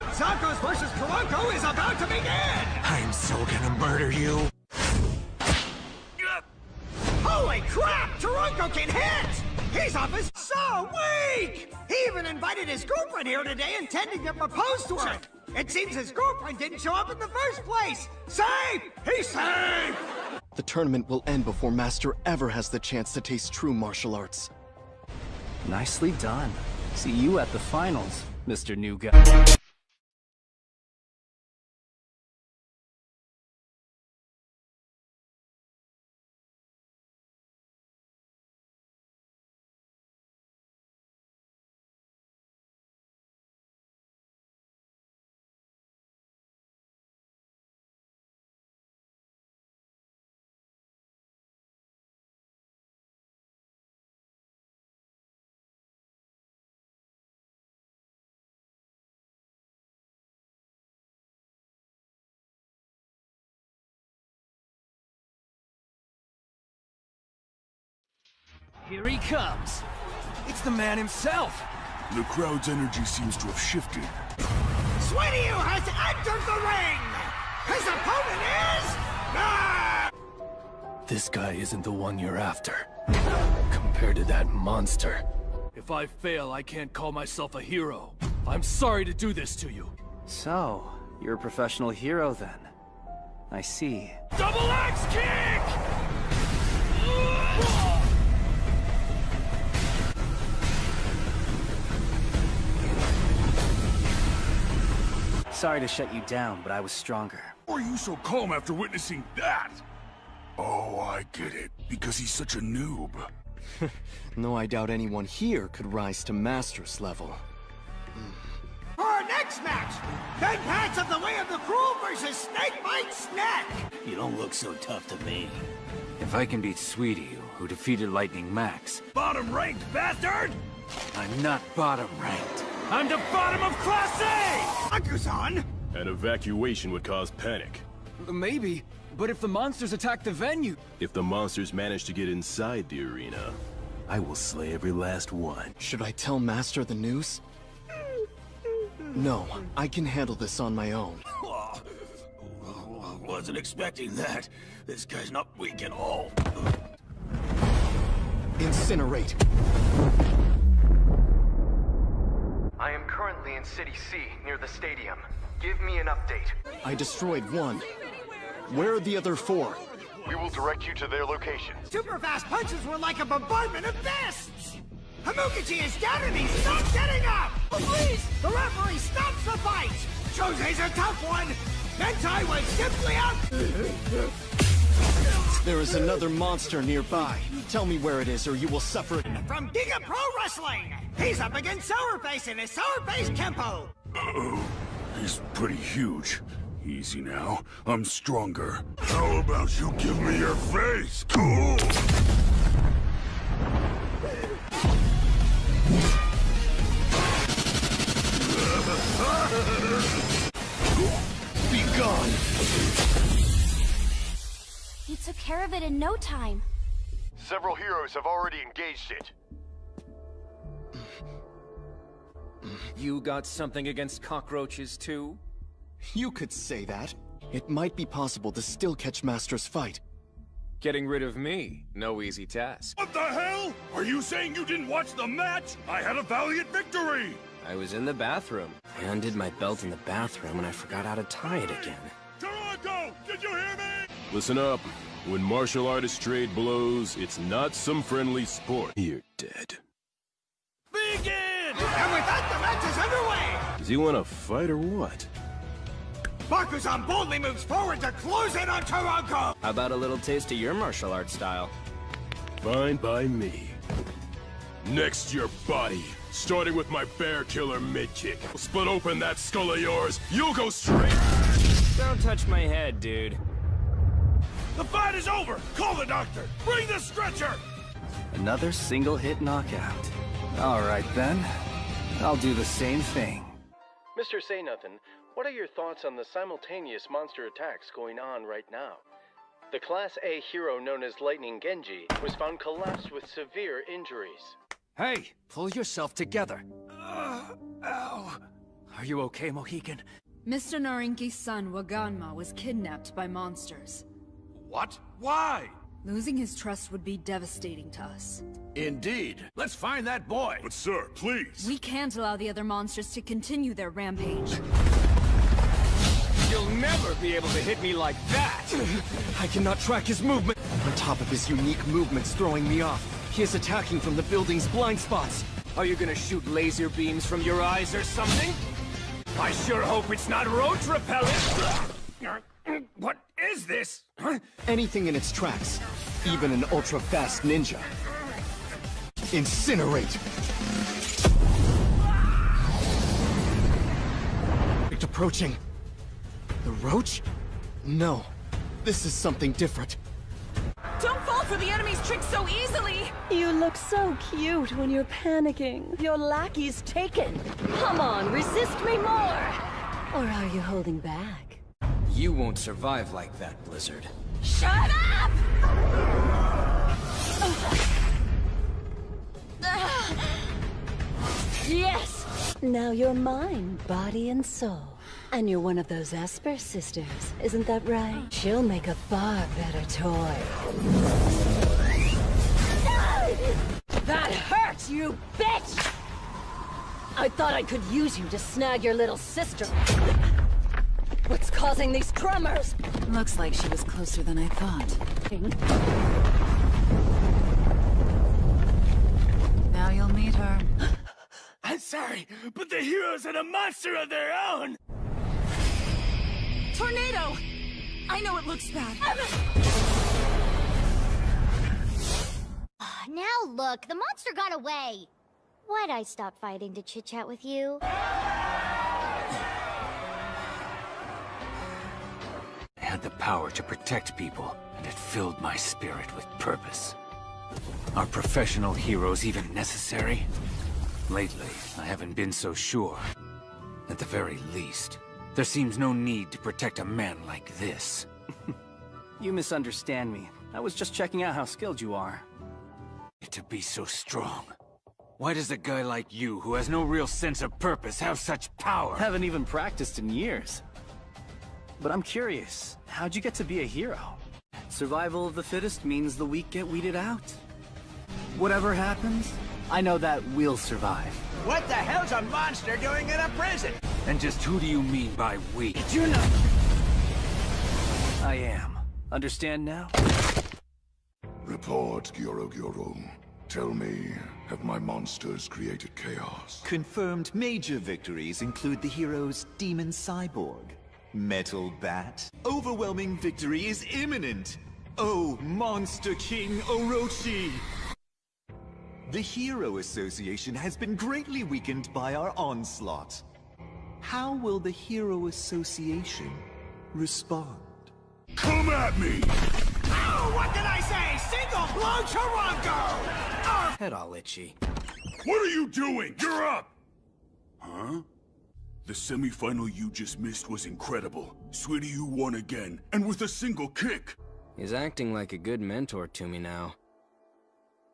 Speaker 5: Zarkos versus Charanko is about to begin!
Speaker 34: I'm so gonna murder you.
Speaker 5: Bunko can hit! He's off his so weak! He even invited his girlfriend here today intending to propose to her. It seems his girlfriend didn't show up in the first place. Safe! He's safe!
Speaker 1: The tournament will end before Master ever has the chance to taste true martial arts.
Speaker 14: Nicely done. See you at the finals, Mr. New Guy.
Speaker 29: Here he comes. It's the man himself.
Speaker 4: The crowd's energy seems to have shifted.
Speaker 5: Suiryu has entered the ring! His opponent is... Ah!
Speaker 29: This guy isn't the one you're after. Compared to that monster. If I fail, I can't call myself a hero. I'm sorry to do this to you.
Speaker 14: So, you're a professional hero then. I see.
Speaker 29: Double axe kick!
Speaker 14: Sorry to shut you down, but I was stronger.
Speaker 4: Why are you so calm after witnessing that? Oh, I get it. Because he's such a noob.
Speaker 1: no, I doubt anyone here could rise to Master's level.
Speaker 5: For our next match, Ben Pats of the Way of the Cruel versus Snakebite Snake!
Speaker 18: You don't look so tough to me. If I can beat Suiryu, who defeated Lightning Max...
Speaker 29: Bottom ranked, bastard!
Speaker 18: I'm not bottom ranked.
Speaker 29: I'm the bottom of Class A!
Speaker 5: Akuzan!
Speaker 41: An evacuation would cause panic.
Speaker 29: Maybe, but if the monsters attack the venue...
Speaker 41: If the monsters manage to get inside the arena, I will slay every last one.
Speaker 1: Should I tell Master the news? No, I can handle this on my own.
Speaker 18: Wasn't expecting that. This guy's not weak at all.
Speaker 1: Incinerate!
Speaker 44: I am currently in City C, near the stadium. Give me an update.
Speaker 1: I destroyed one. Where are the other four?
Speaker 45: We will direct you to their locations.
Speaker 5: Super fast punches were like a bombardment of fists! Hamukachi is down and he's not getting up! Oh, please! The referee stops the fight! Jose's a tough one! Mentai was simply out...
Speaker 1: There is another monster nearby. Tell me where it is or you will suffer...
Speaker 5: From Giga Pro Wrestling! He's up against Sourface in his Sourface Kempo!
Speaker 4: Uh-oh. He's pretty huge. Easy now. I'm stronger. How about you give me your face? Cool!
Speaker 1: Be gone!
Speaker 25: You took care of it in no time.
Speaker 45: Several heroes have already engaged it.
Speaker 2: You got something against cockroaches, too?
Speaker 1: You could say that. It might be possible to still catch Master's fight.
Speaker 2: Getting rid of me, no easy task.
Speaker 23: What the hell? Are you saying you didn't watch the match? I had a valiant victory!
Speaker 2: I was in the bathroom. I undid my belt in the bathroom and I forgot how to tie it again.
Speaker 23: Charanko, did you hear me?
Speaker 41: Listen up. When martial artists trade blows, it's not some friendly sport. You're dead.
Speaker 29: Begin!
Speaker 5: And with that, the match is underway!
Speaker 41: Does he want to fight or what?
Speaker 5: Bakuzan boldly moves forward to close in on Charanko!
Speaker 2: How about a little taste of your martial arts style?
Speaker 41: Fine by me. Next, your body. Starting with my bear killer mid-kick. Split open that skull of yours. You'll go straight...
Speaker 2: Don't touch my head, dude.
Speaker 23: The fight is over! Call the doctor! Bring the stretcher!
Speaker 14: Another single hit knockout. Alright then. I'll do the same thing.
Speaker 46: Mr. Say Nothing, what are your thoughts on the simultaneous monster attacks going on right now? The Class A hero known as Lightning Genji was found collapsed with severe injuries.
Speaker 14: Hey, pull yourself together. Uh, ow. Are you okay, Mohican?
Speaker 38: Mr. Narinki's son, Waganma, was kidnapped by monsters.
Speaker 23: What? Why?
Speaker 38: Losing his trust would be devastating to us.
Speaker 47: Indeed. Let's find that boy.
Speaker 4: But sir, please.
Speaker 38: We can't allow the other monsters to continue their rampage.
Speaker 23: You'll never be able to hit me like that! I cannot track his movement.
Speaker 1: On top of his unique movements throwing me off, he is attacking from the building's blind spots.
Speaker 23: Are you gonna shoot laser beams from your eyes or something? I sure hope it's not roach repellent! What is this?
Speaker 1: Anything in its tracks, even an ultra-fast ninja. Incinerate! It's approaching. The roach? No. This is something different.
Speaker 42: Don't fall for the enemy's tricks so easily! You look so cute when you're panicking. Your lackey's taken. Come on, resist me more! Or are you holding back?
Speaker 23: You won't survive like that, Blizzard.
Speaker 42: Shut up! yes! Now you're mine, body and soul. And you're one of those Esper sisters, isn't that right? She'll make a far better toy. That hurts, you bitch! I thought I could use you to snag your little sister. What's causing these tremors?
Speaker 13: Looks like she was closer than I thought. Now you'll meet her.
Speaker 5: I'm sorry, but the heroes had a monster of their own!
Speaker 42: Tornado! I know it looks bad.
Speaker 25: Ah, now look, the monster got away. Why'd I stop fighting to chit-chat with you?
Speaker 14: Had the power to protect people, and it filled my spirit with purpose. Are professional heroes even necessary? Lately, I haven't been so sure. At the very least, there seems no need to protect a man like this.
Speaker 29: You misunderstand me. I was just checking out how skilled you are.
Speaker 14: To be so strong. Why does a guy like you, who has no real sense of purpose, have such power?
Speaker 29: Haven't even practiced in years. But I'm curious, how'd you get to be a hero? Survival of the fittest means the weak get weeded out. Whatever happens, I know that we'll survive.
Speaker 5: What the hell's a monster doing in a prison?
Speaker 14: And just who do you mean by we?
Speaker 5: You know...
Speaker 29: I am. Understand now?
Speaker 4: Report, Gyoro Gyoro. Tell me, have my monsters created chaos?
Speaker 15: Confirmed major victories include the hero's Demon Cyborg, Metal Bat. Overwhelming victory is imminent! Oh, Monster King Orochi! The Hero Association has been greatly weakened by our onslaught. How will the Hero Association respond?
Speaker 4: Come at me!
Speaker 5: Oh, what did I say? Single blow Charanko! Oh,
Speaker 23: Head all itchy.
Speaker 4: What are you doing? You're up! Huh? The semi-final you just missed was incredible. Suiryu, you won again, and with a single kick!
Speaker 23: He's acting like a good mentor to me now.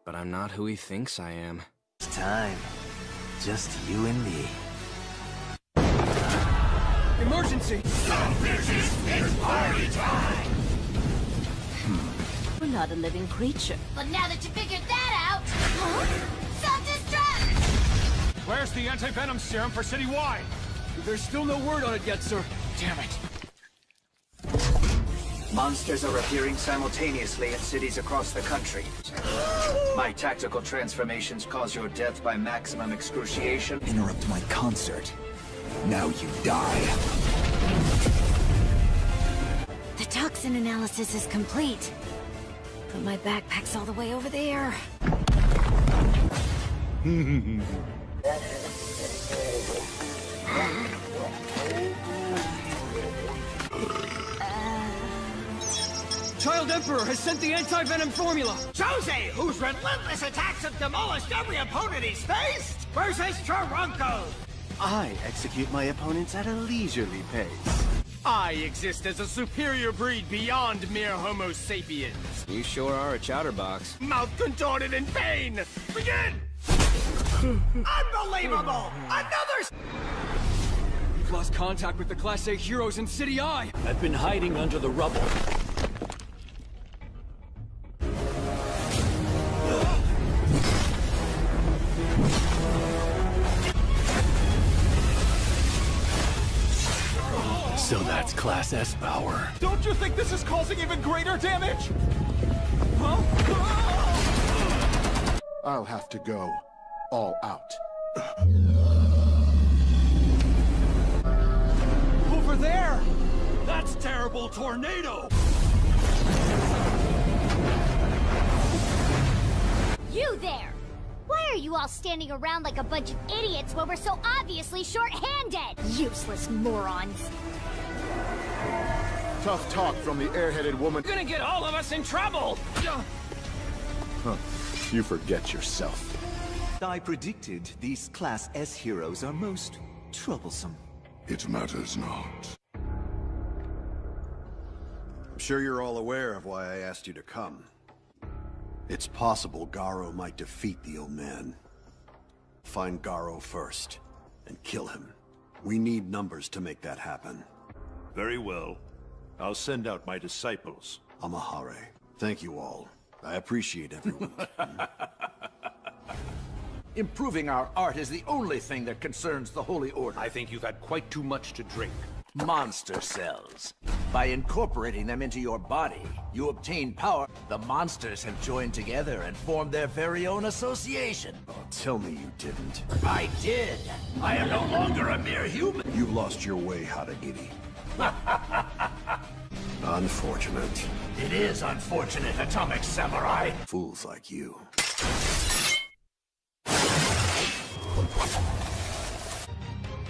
Speaker 23: But I'm not who he thinks I am.
Speaker 15: It's time. Just you and me.
Speaker 23: Emergency!
Speaker 5: it's party time!
Speaker 42: We're not a living creature.
Speaker 25: But now that you figured that out... Self-destruct!
Speaker 48: Where's the anti-venom serum for Citywide?
Speaker 23: There's still no word on it yet, sir.
Speaker 48: Damn it.
Speaker 29: Monsters are appearing simultaneously in cities across the country. My tactical transformations cause your death by maximum excruciation.
Speaker 15: Interrupt my concert. Now you die.
Speaker 25: The toxin analysis is complete. But my backpack's all the way over there.
Speaker 23: Child Emperor has sent the anti-venom formula!
Speaker 5: Jose, whose relentless attacks have demolished every opponent he's faced, versus Charanko!
Speaker 15: I execute my opponents at a leisurely pace.
Speaker 23: I exist as a superior breed beyond mere Homo sapiens. You sure are a chatterbox.
Speaker 5: Mouth contorted in pain! Begin! Unbelievable! Another
Speaker 23: You've lost contact with the Class A heroes in City I!
Speaker 18: I've been hiding under the rubble.
Speaker 49: So that's Class S power.
Speaker 50: Don't you think this is causing even greater damage? Huh?
Speaker 51: I'll have to go all out.
Speaker 50: Over there! That's terrible tornado!
Speaker 25: You there! Why are you all standing around like a bunch of idiots when we're so obviously short-handed? Useless morons.
Speaker 51: Tough talk from the airheaded woman.
Speaker 5: You're Gonna get all of us in trouble!
Speaker 51: Huh. You forget yourself.
Speaker 15: I predicted these Class S heroes are most troublesome.
Speaker 39: It matters not.
Speaker 35: I'm sure you're all aware of why I asked you to come. It's possible Garou might defeat the old man. Find Garou first, and kill him. We need numbers to make that happen.
Speaker 3: Very well. I'll send out my disciples.
Speaker 35: Amahare. Thank you all. I appreciate everyone.
Speaker 52: Improving our art is the only thing that concerns the Holy Order. I think you've had quite too much to drink. Monster cells. By incorporating them into your body, you obtain power. The monsters have joined together and formed their very own association.
Speaker 35: Oh, tell me you didn't.
Speaker 52: I did. I am no longer a mere human.
Speaker 35: You've lost your way, Haragiri. Unfortunate.
Speaker 52: It is unfortunate, Atomic Samurai.
Speaker 35: Fools like you.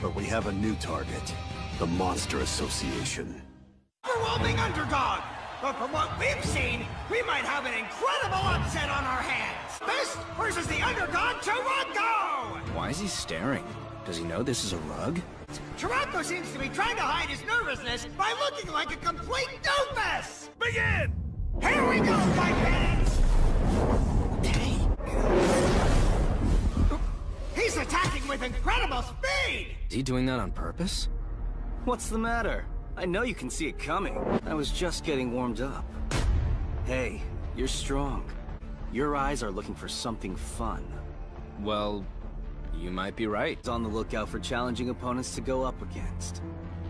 Speaker 35: But we have a new target. The Monster Association.
Speaker 5: Overwhelming underdog! But from what we've seen, we might have an incredible upset on our hands! Best versus the underdog, Charanko!
Speaker 2: Why is he staring? Does he know this is a rug?
Speaker 5: Charanko seems to be trying to hide his nervousness by looking like a complete doofus! Begin! Here we go, my parents! He's attacking with incredible speed!
Speaker 2: Is he doing that on purpose?
Speaker 23: What's the matter? I know you can see it coming. I was just getting warmed up. Hey, you're strong. Your eyes are looking for something fun.
Speaker 2: Well, you might be right.
Speaker 23: On the lookout for challenging opponents to go up against.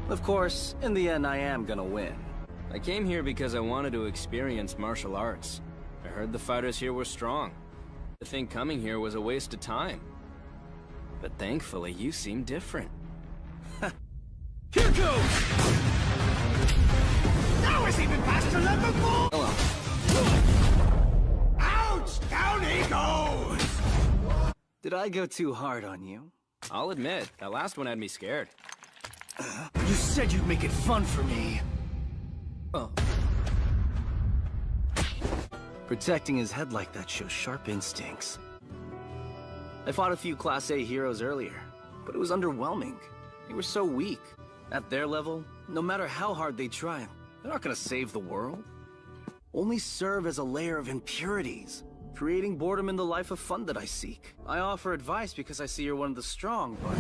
Speaker 23: Of course, in the end I am gonna win.
Speaker 2: I came here because I wanted to experience martial arts. I heard the fighters here were strong. I think coming here was a waste of time. But thankfully, you seem different.
Speaker 5: Here goes! That was even faster than before!
Speaker 2: Hello.
Speaker 5: Ouch! Down he goes!
Speaker 23: Did I go too hard on you?
Speaker 2: I'll admit, that last one had me scared.
Speaker 23: You said you'd make it fun for me.
Speaker 2: Oh.
Speaker 23: Protecting his head like that shows sharp instincts. I fought a few Class A heroes earlier, but it was underwhelming. They were so weak. At their level, no matter how hard they try, they're not gonna save the world. Only serve as a layer of impurities, creating boredom in the life of fun that I seek. I offer advice because I see you're one of the strong, but...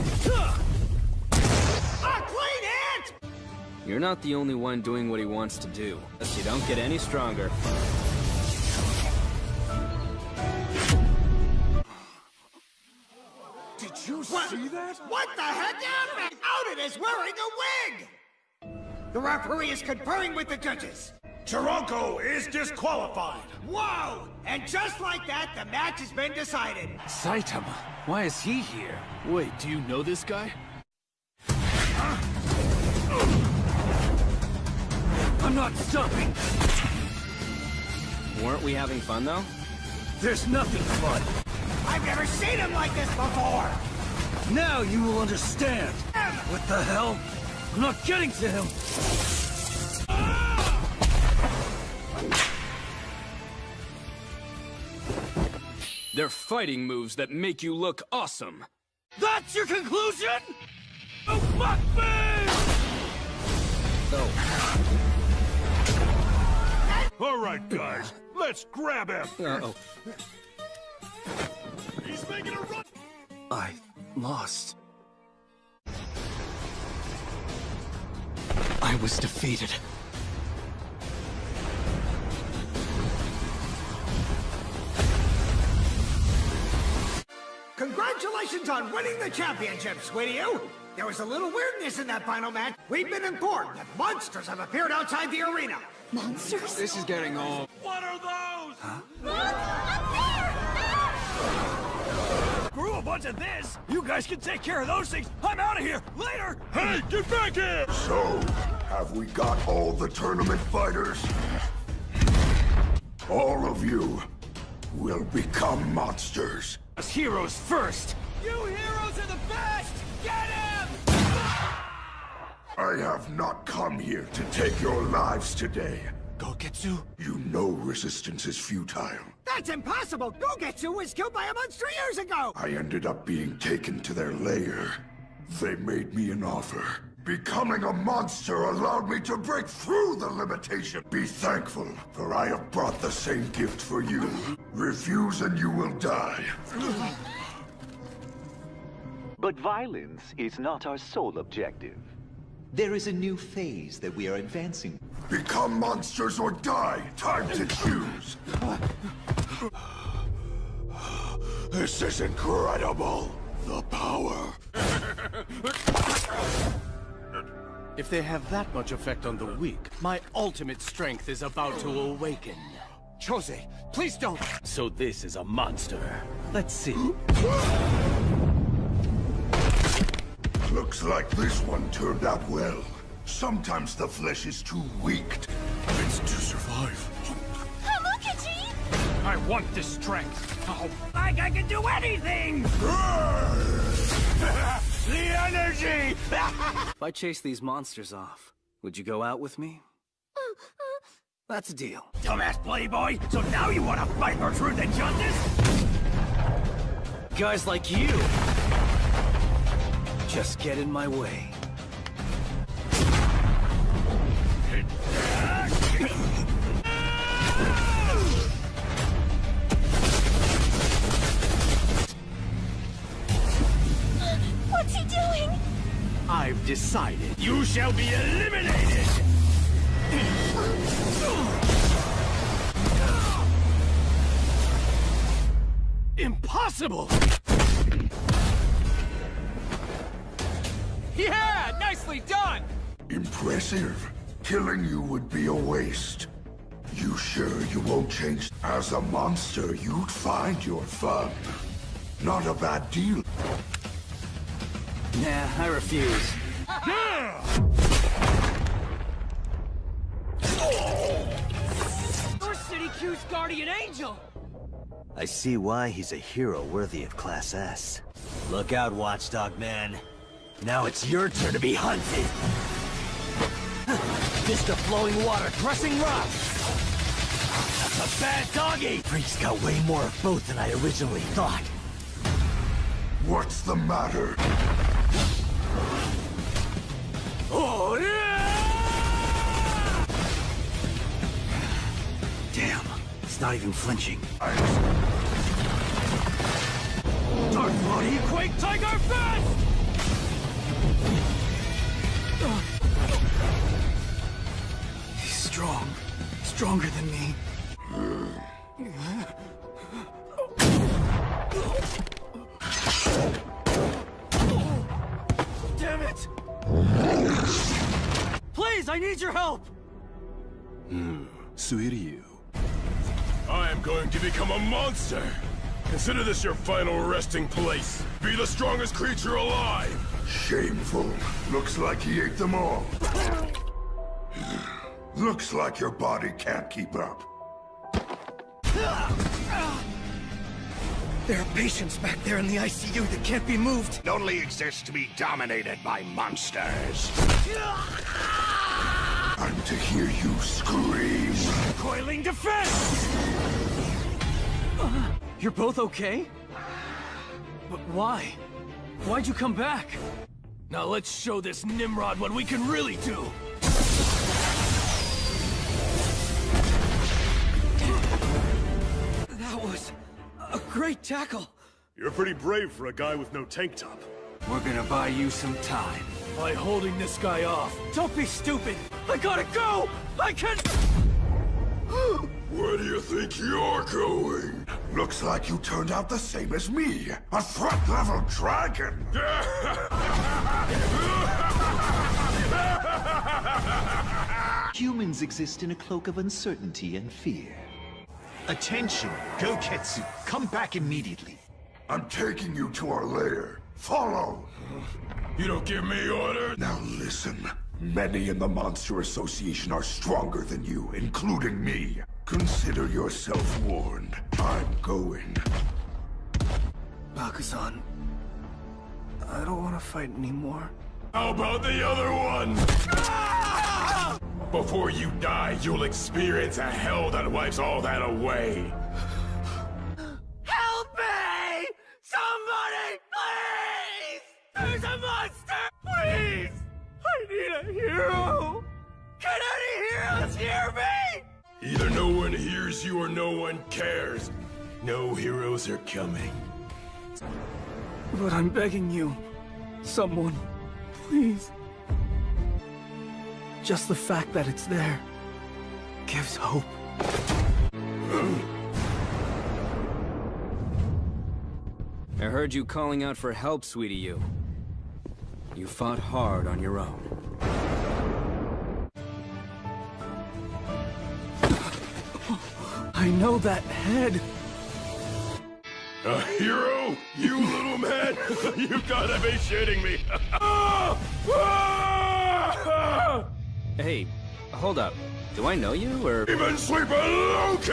Speaker 5: A clean hit!
Speaker 2: You're not the only one doing what he wants to do. You don't get any stronger.
Speaker 5: Did you see that? What the heck happened? Outed is wearing a wig! The referee is conferring with the judges.
Speaker 52: Charanko is disqualified.
Speaker 5: Whoa! And just like that, the match has been decided.
Speaker 49: Saitama, why is he here? Wait, do you know this guy?
Speaker 23: I'm not stopping!
Speaker 2: Weren't we having fun, though?
Speaker 23: There's nothing fun!
Speaker 5: I've never seen him like this before!
Speaker 23: Now you will understand! What the hell? I'm not getting to him!
Speaker 2: They're fighting moves that make you look awesome.
Speaker 23: That's your conclusion? Oh, fuck me!
Speaker 3: All right, guys, let's grab him.
Speaker 2: Uh-oh.
Speaker 3: He's making a run.
Speaker 23: I lost.
Speaker 53: I was defeated.
Speaker 5: Congratulations on winning the championship, Suiryu! There was a little weirdness in that final match. We've been informed that monsters have appeared outside the arena.
Speaker 54: Monsters?
Speaker 23: This is getting old.
Speaker 5: What are those?
Speaker 23: Screw a bunch of this! You guys can take care of those things! I'm out of here! Later!
Speaker 55: Hey, get back here!
Speaker 6: So, have we got all the tournament fighters? All of you will become monsters.
Speaker 23: As heroes first!
Speaker 5: You heroes are the best! Get him!
Speaker 6: I have not come here to take your lives today.
Speaker 23: Goketsu?
Speaker 6: You know resistance is futile.
Speaker 5: That's impossible! Goketsu was killed by a monster years ago!
Speaker 6: I ended up being taken to their lair. They made me an offer. Becoming a monster allowed me to break through the limitation. Be thankful, for I have brought the same gift for you. Refuse and you will die.
Speaker 15: But violence is not our sole objective. There is a new phase that we are advancing.
Speaker 6: Become monsters or die. Time to choose. This is incredible. The power.
Speaker 8: If they have that much effect on the weak, my ultimate strength is about to awaken.
Speaker 23: Chose, please don't!
Speaker 8: So this is a monster. Let's see.
Speaker 6: Looks like this one turned out well. Sometimes the flesh is too weak. It's to survive.
Speaker 25: Hamukachi!
Speaker 23: I want this strength! Oh, like I can do anything!
Speaker 5: The energy!
Speaker 29: If I chase these monsters off, would you go out with me? That's a deal.
Speaker 23: Dumbass playboy! So now you want to fight for truth and justice?
Speaker 29: Guys like you just get in my way.
Speaker 25: What's he doing?
Speaker 8: I've decided.
Speaker 23: You shall be eliminated!
Speaker 8: Impossible!
Speaker 23: Yeah! Nicely done!
Speaker 6: Impressive. Killing you would be a waste. You sure you won't change? As a monster, you'd find your fun. Not a bad deal.
Speaker 29: Nah, I refuse.
Speaker 23: You're City Q's guardian angel!
Speaker 10: I see why he's a hero worthy of Class S. Look out, Watchdog Man. Now it's your turn to be hunted! Fist of flowing water, crushing rock! That's a bad doggy! Freak's got way more of both than I originally thought.
Speaker 6: What's the matter?
Speaker 10: Damn, it's not even flinching.
Speaker 23: Dark Bloody Quake Tiger Fist!
Speaker 29: He's strong. Stronger than me.
Speaker 23: Hmm. Please, I need your help!
Speaker 17: Hmm. Suiryu. I am going to become a monster! Consider this your final resting place. Be the strongest creature alive!
Speaker 6: Shameful. Looks like he ate them all. Looks like your body can't keep up.
Speaker 5: There are patients back there in the ICU that can't be moved.
Speaker 52: It only exists to be dominated by monsters.
Speaker 6: I'm to hear you scream.
Speaker 23: Coiling defense!
Speaker 29: Uh, you're both okay? But why? Why'd you come back?
Speaker 8: Now let's show this Nimrod what we can really do!
Speaker 5: Great tackle.
Speaker 55: You're pretty brave for a guy with no tank top.
Speaker 56: We're gonna buy you some time.
Speaker 8: By holding this guy off.
Speaker 5: Don't be stupid. I gotta go. I can't!
Speaker 6: Where do you think you're going? Looks like you turned out the same as me. A threat-level dragon.
Speaker 15: Humans exist in a cloak of uncertainty and fear. Attention, Goketsu, come back immediately.
Speaker 6: I'm taking you to our lair. Follow.
Speaker 17: You don't give me orders?
Speaker 6: Now listen. Many in the Monster Association are stronger than you, including me. Consider yourself warned. I'm going.
Speaker 23: Bakuzan, I don't want to fight anymore.
Speaker 17: How about the other one? Before you die, you'll experience a hell that wipes all that away.
Speaker 57: Help me! Somebody, please! There's a monster! Please! I need a hero! Can any heroes hear me?
Speaker 17: Either no one hears you or no one cares. No heroes are coming.
Speaker 23: But I'm begging you, someone, please. Just the fact that it's there gives hope.
Speaker 2: I heard you calling out for help, sweetie you. You fought hard on your own.
Speaker 23: I know that head.
Speaker 17: A hero? You little man? You've gotta be shitting me! Ah! Ah!
Speaker 2: Hey, hold up. Do I know you, or...?
Speaker 17: Even Sleeper Loki!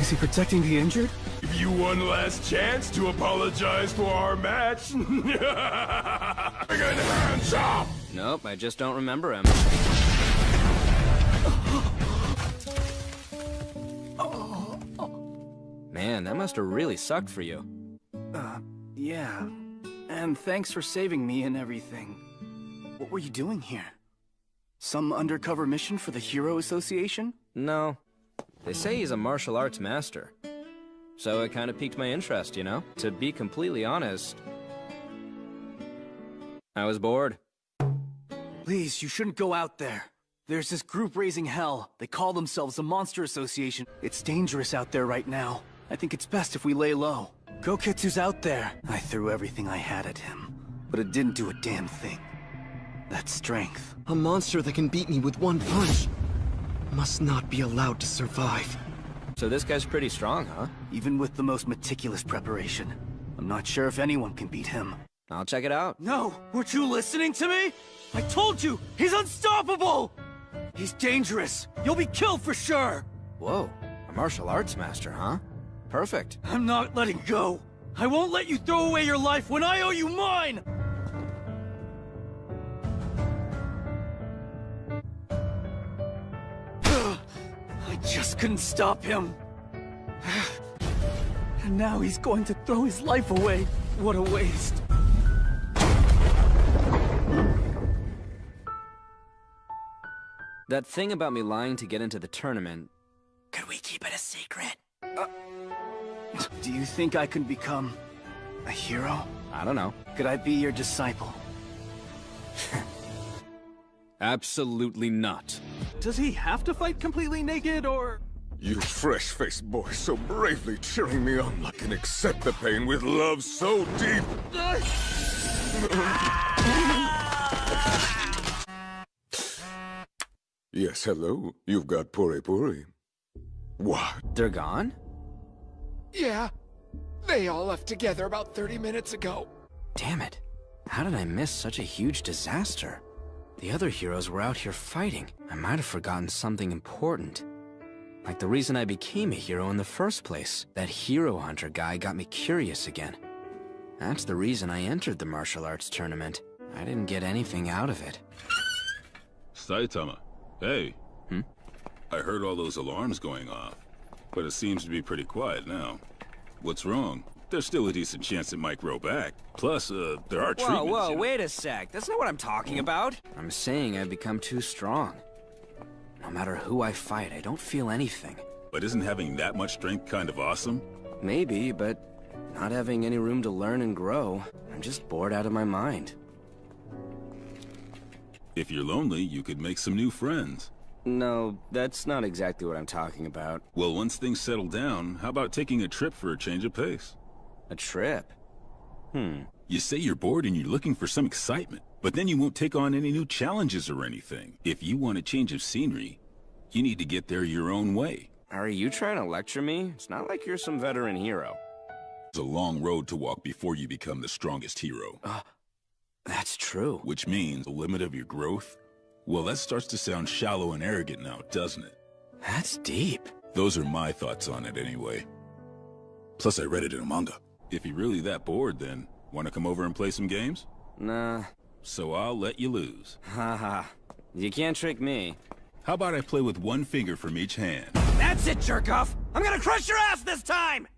Speaker 23: Is he protecting the injured?
Speaker 17: Give you one last chance to apologize for our match. Hands up!
Speaker 2: Nope, I just don't remember him. Man, that must have really sucked for you.
Speaker 23: Uh, yeah. And thanks for saving me and everything. What were you doing here? Some undercover mission for the Hero Association?
Speaker 2: No. They say he's a martial arts master. So it kind of piqued my interest, you know? To be completely honest... I was bored.
Speaker 23: Please, you shouldn't go out there. There's this group raising hell. They call themselves the Monster Association. It's dangerous out there right now. I think it's best if we lay low. Goketsu's out there. I threw everything I had at him, but it didn't do a damn thing. That strength.
Speaker 1: A monster that can beat me with one punch must not be allowed to survive.
Speaker 2: So this guy's pretty strong, huh?
Speaker 23: Even with the most meticulous preparation. I'm not sure if anyone can beat him.
Speaker 2: I'll check it out.
Speaker 23: No! Weren't you listening to me? I told you! He's unstoppable! He's dangerous! You'll be killed for sure!
Speaker 2: Whoa, a martial arts master, huh? Perfect.
Speaker 23: I'm not letting go! I won't let you throw away your life when I owe you mine! I just couldn't stop him. And now he's going to throw his life away. What a waste.
Speaker 2: That thing about me lying to get into the tournament...
Speaker 23: Could we keep it a secret? Do you think I can become... a hero?
Speaker 2: I don't know.
Speaker 23: Could I be your disciple?
Speaker 2: Absolutely not.
Speaker 23: Does he have to fight completely naked, or...?
Speaker 17: You fresh-faced boy so bravely cheering me on I can accept the pain with love so deep. yes, hello. You've got Puri Puri. What?
Speaker 2: They're gone?
Speaker 58: Yeah. They all left together about 30 minutes ago.
Speaker 2: Damn it. How did I miss such a huge disaster? The other heroes were out here fighting. I might have forgotten something important. Like the reason I became a hero in the first place. That hero hunter guy got me curious again. That's the reason I entered the martial arts tournament. I didn't get anything out of it.
Speaker 4: Saitama, hey.
Speaker 2: Hmm?
Speaker 4: I heard all those alarms going off, but it seems to be pretty quiet now. What's wrong? There's still a decent chance it might grow back. Plus, uh, there are
Speaker 2: Whoa,
Speaker 4: treatments.
Speaker 2: whoa,
Speaker 4: you know.
Speaker 2: wait a sec. That's not what I'm talking about. I'm saying I've become too strong. No matter who I fight, I don't feel anything.
Speaker 4: But isn't having that much strength kind of awesome?
Speaker 2: Maybe, but not having any room to learn and grow, I'm just bored out of my mind.
Speaker 4: If you're lonely, you could make some new friends.
Speaker 2: No, that's not exactly what I'm talking about.
Speaker 4: Well, once things settle down, how about taking a trip for a change of pace?
Speaker 2: A trip? Hmm.
Speaker 4: You say you're bored and you're looking for some excitement, but then you won't take on any new challenges or anything. If you want a change of scenery, you need to get there your own way.
Speaker 2: Are you trying to lecture me? It's not like you're some veteran hero.
Speaker 4: It's a long road to walk before you become the strongest hero.
Speaker 2: Uh, that's true.
Speaker 4: Which means the limit of your growth? Well, that starts to sound shallow and arrogant now, doesn't it?
Speaker 2: That's deep.
Speaker 4: Those are my thoughts on it anyway. Plus, I read it in a manga. If you're really that bored, then want to come over and play some games?
Speaker 2: Nah.
Speaker 4: So I'll let you lose.
Speaker 2: Haha. you can't trick me.
Speaker 4: How about I play with one finger from each hand?
Speaker 23: That's it, jerk-off! I'm gonna crush your ass this time!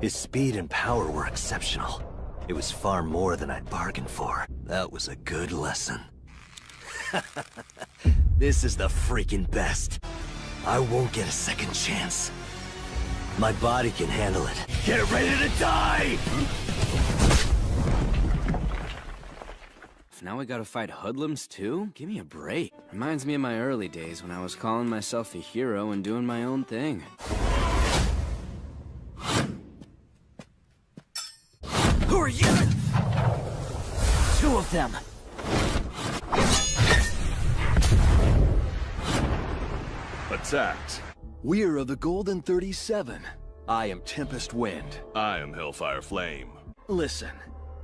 Speaker 10: His speed and power were exceptional. It was far more than I'd bargained for. That was a good lesson. this is the freaking best. I won't get a second chance. My body can handle it.
Speaker 23: Get ready to die!
Speaker 2: Now we gotta fight hoodlums too? Give me a break. Reminds me of my early days when I was calling myself a hero and doing my own thing.
Speaker 23: Who are you? Two of them.
Speaker 29: We're of the Golden 37. I am Tempest Wind.
Speaker 59: I am Hellfire Flame.
Speaker 29: Listen,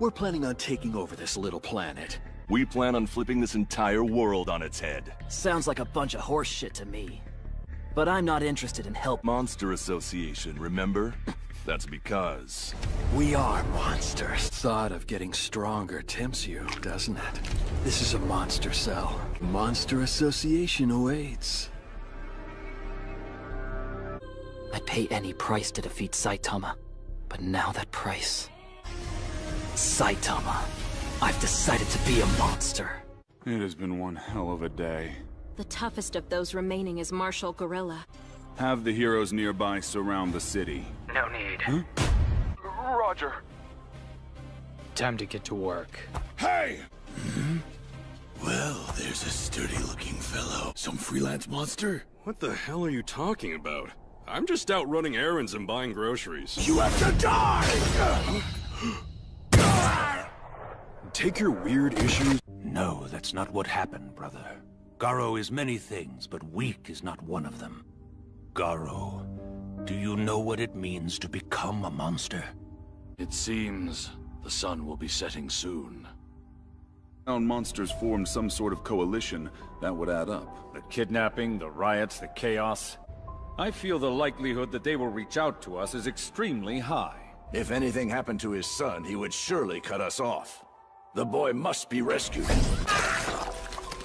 Speaker 29: we're planning on taking over this little planet.
Speaker 59: We plan on flipping this entire world on its head.
Speaker 12: Sounds like a bunch of horse shit to me. But I'm not interested in help.
Speaker 59: Monster Association, remember? That's because...
Speaker 29: We are monsters. Thought of getting stronger tempts you, doesn't it? This is a monster cell. Monster Association awaits.
Speaker 12: I'd pay any price to defeat Saitama. But now that price... Saitama. I've decided to be a monster.
Speaker 60: It has been one hell of a day.
Speaker 38: The toughest of those remaining is Marshal Gorilla.
Speaker 60: Have the heroes nearby surround the city.
Speaker 61: No need.
Speaker 60: Huh?
Speaker 61: Roger.
Speaker 62: Time to get to work.
Speaker 63: Hey!
Speaker 25: Hmm? Well, there's a sturdy-looking fellow. Some freelance monster?
Speaker 31: What the hell are you talking about? I'm just out running errands and buying groceries.
Speaker 25: You have to die!
Speaker 31: Take your weird issues...
Speaker 18: No, that's not what happened, brother. Garou is many things, but weak is not one of them. Garou, do you know what it means to become a monster?
Speaker 31: It seems the sun will be setting soon. Found monsters formed some sort of coalition, that would add up.
Speaker 9: The kidnapping, the riots, the chaos. I feel the likelihood that they will reach out to us is extremely high.
Speaker 18: If anything happened to his son, he would surely cut us off. The boy must be rescued.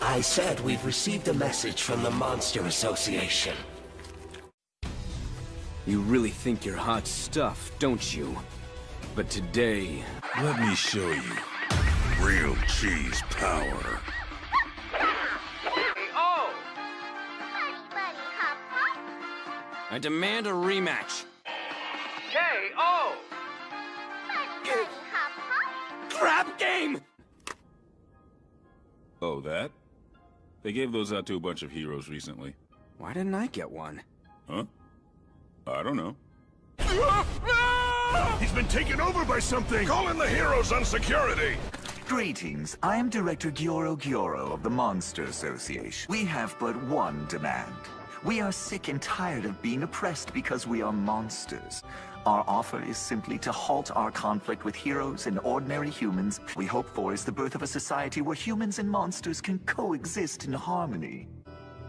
Speaker 10: I said we've received a message from the Monster Association.
Speaker 2: You really think you're hot stuff, don't you? But today...
Speaker 25: Let me show you. Real cheese power.
Speaker 2: I demand a rematch.
Speaker 23: K.O. Crap game!
Speaker 4: Oh, that? They gave those out to a bunch of heroes recently.
Speaker 2: Why didn't I get one?
Speaker 4: Huh? I don't know.
Speaker 63: He's been taken over by something!
Speaker 31: Call in the heroes on security!
Speaker 15: Greetings. I am Director Gyoro Gyoro of the Monster Association. We have but one demand. We are sick and tired of being oppressed because we are monsters. Our offer is simply to halt our conflict with heroes and ordinary humans. We hope for is the birth of a society where humans and monsters can coexist in harmony.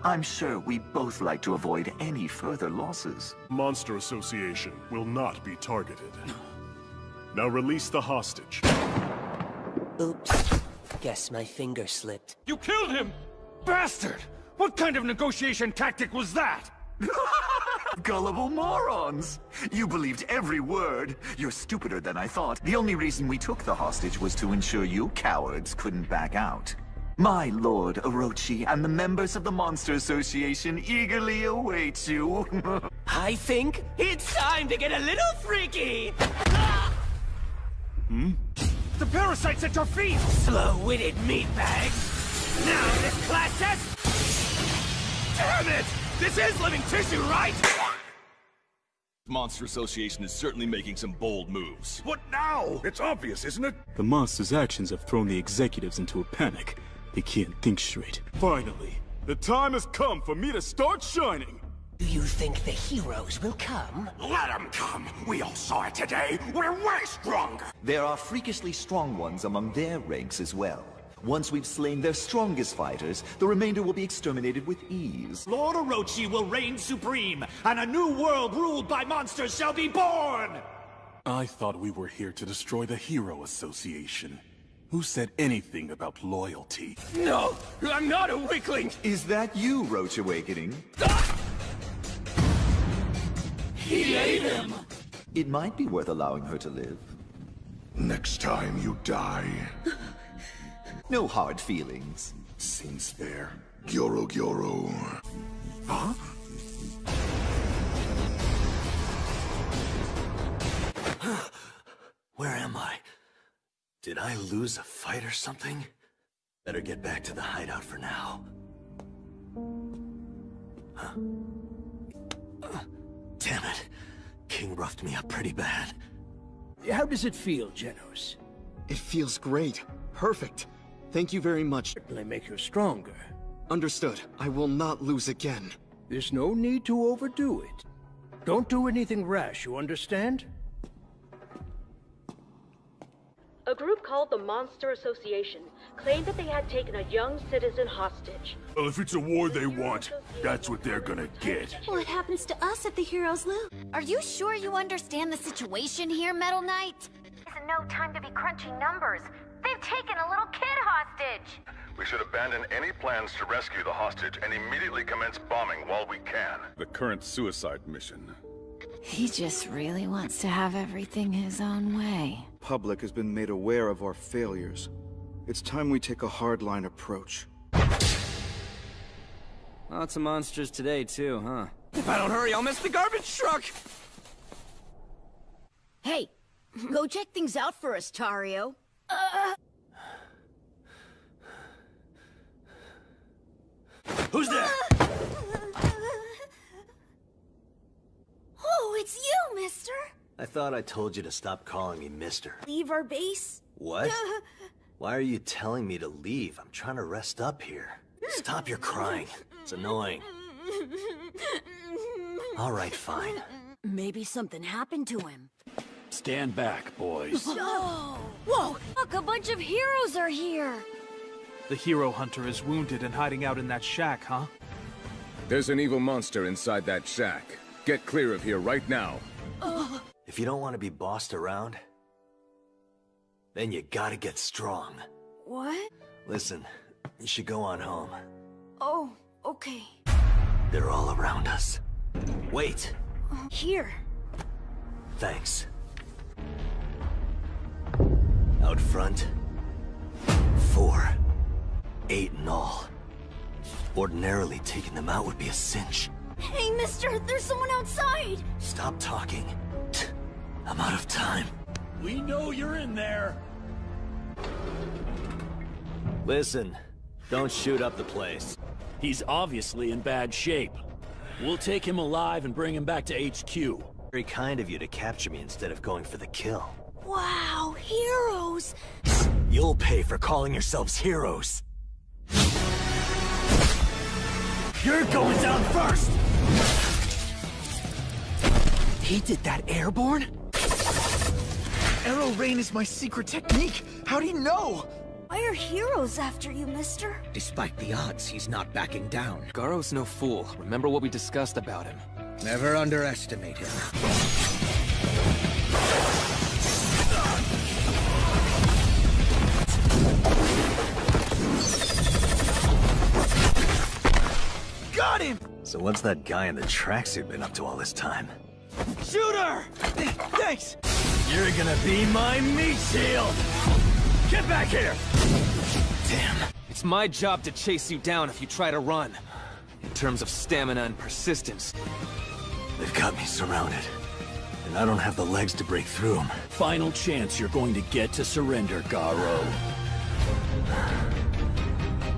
Speaker 15: I'm sure we both like to avoid any further losses.
Speaker 17: Monster Association will not be targeted. Now release the hostage.
Speaker 10: Oops. Guess my finger slipped.
Speaker 23: You killed him! Bastard! What kind of negotiation tactic was that?
Speaker 15: Gullible morons! You believed every word. You're stupider than I thought. The only reason we took the hostage was to ensure you cowards couldn't back out. My lord Orochi and the members of the Monster Association eagerly await you.
Speaker 23: I think it's time to get a little freaky!
Speaker 17: Hmm?
Speaker 23: The parasites at your feet! Slow-witted meatbags! Now this Damn it! This is living tissue, right?
Speaker 64: Monster Association is certainly making some bold moves.
Speaker 23: What now? It's obvious, isn't it?
Speaker 31: The monster's actions have thrown the executives into a panic. They can't think straight. Finally, the time has come for me to start shining!
Speaker 33: Do you think the heroes will come?
Speaker 23: Let them come! We all saw it today! We're way stronger!
Speaker 15: There are freakishly strong ones among their ranks as well. Once we've slain their strongest fighters, the remainder will be exterminated with ease.
Speaker 65: Lord Orochi will reign supreme, and a new world ruled by monsters shall be born!
Speaker 31: I thought we were here to destroy the Hero Association. Who said anything about loyalty?
Speaker 23: No! I'm not a weakling!
Speaker 15: Is that you, Roach Awakening? Ah!
Speaker 23: He ate him!
Speaker 15: It might be worth allowing her to live.
Speaker 6: Next time you die.
Speaker 15: No hard feelings.
Speaker 6: Seems fair. Gyoro Gyoro.
Speaker 15: Huh?
Speaker 10: Where am I? Did I lose a fight or something? Better get back to the hideout for now. Huh? Uh, damn it. King roughed me up pretty bad.
Speaker 8: How does it feel, Genos?
Speaker 1: It feels great. Perfect. Thank you very much.
Speaker 8: Certainly make you stronger.
Speaker 1: Understood. I will not lose again.
Speaker 8: There's no need to overdo it. Don't do anything rash, you understand?
Speaker 42: A group called the Monster Association claimed that they had taken a young citizen hostage.
Speaker 6: Well, if it's a war they want, that's what they're gonna get.
Speaker 28: What happens to us if the heroes lose? Are you sure you understand the situation here, Metal Knight?
Speaker 25: It's no time to be crunching numbers. They've taken a little kid hostage.
Speaker 66: We should abandon any plans to rescue the hostage and immediately commence bombing while we can.
Speaker 4: The current suicide mission.
Speaker 13: He just really wants to have everything his own way.
Speaker 67: Public has been made aware of our failures. It's time we take a hardline approach.
Speaker 12: Lots of monsters today, too, huh?
Speaker 2: If I don't hurry, I'll miss the garbage truck!
Speaker 28: Hey, go check things out for us, Tario. Uh...
Speaker 2: Who's there?
Speaker 28: Oh, it's you, mister!
Speaker 10: I thought I told you to stop calling me mister.
Speaker 28: Leave our base?
Speaker 10: What? Why are you telling me to leave? I'm trying to rest up here. Stop your crying. It's annoying. All right, fine.
Speaker 28: Maybe something happened to him.
Speaker 18: Stand back, boys.
Speaker 28: No! Whoa! Look, a bunch of heroes are here!
Speaker 68: The hero hunter is wounded and hiding out in that shack, huh?
Speaker 23: There's an evil monster inside that shack. Get clear of here right now.
Speaker 10: If you don't want to be bossed around, then you gotta get strong.
Speaker 28: What?
Speaker 10: Listen, you should go on home.
Speaker 28: Oh, okay.
Speaker 10: They're all around us. Wait!
Speaker 28: Here.
Speaker 10: Thanks. Out front, four. Eight in all. Ordinarily, taking them out would be a cinch.
Speaker 28: Hey, mister, there's someone outside!
Speaker 10: Stop talking. I'm out of time.
Speaker 18: We know you're in there.
Speaker 10: Listen, don't shoot up the place.
Speaker 18: He's obviously in bad shape. We'll take him alive and bring him back to HQ.
Speaker 10: Very kind of you to capture me instead of going for the kill.
Speaker 28: Wow, heroes!
Speaker 10: You'll pay for calling yourselves heroes.
Speaker 8: You're going down first! He did that airborne? Arrow rain is my secret technique! How'd he know?
Speaker 28: Why are heroes after you, mister?
Speaker 8: Despite the odds, he's not backing down.
Speaker 12: Garou's no fool. Remember what we discussed about him.
Speaker 8: Never underestimate him. Got him!
Speaker 10: So what's that guy in the tracksuit been up to all this time?
Speaker 8: Shooter! Thanks!
Speaker 18: You're gonna be my meat shield! Get back here!
Speaker 12: Damn. It's my job to chase you down if you try to run. In terms of stamina and persistence.
Speaker 10: They've got me surrounded. And I don't have the legs to break through them.
Speaker 18: Final chance you're going to get to surrender, Garou.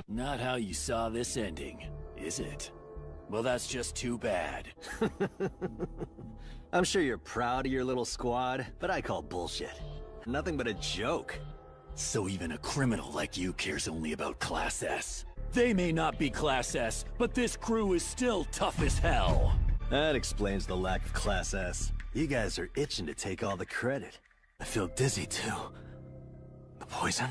Speaker 18: Not how you saw this ending, is it?
Speaker 10: Well, that's just too bad. I'm sure you're proud of your little squad, but I call bullshit. Nothing but a joke.
Speaker 18: So even a criminal like you cares only about Class S. They may not be Class S, but this crew is still tough as hell.
Speaker 10: That explains the lack of Class S. You guys are itching to take all the credit. I feel dizzy too. The poison?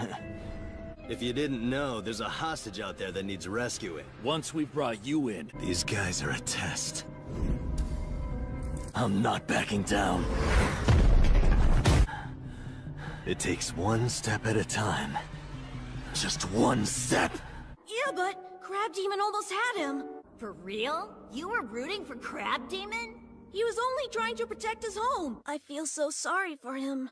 Speaker 10: if you didn't know, there's a hostage out there that needs rescuing.
Speaker 18: Once we've brought you in,
Speaker 10: These guys are a test. I'm not backing down. It takes one step at a time. Just one step.
Speaker 28: Yeah, but Crab Demon almost had him. For real? You were rooting for Crab Demon? He was only trying to protect his home. I feel so sorry for him.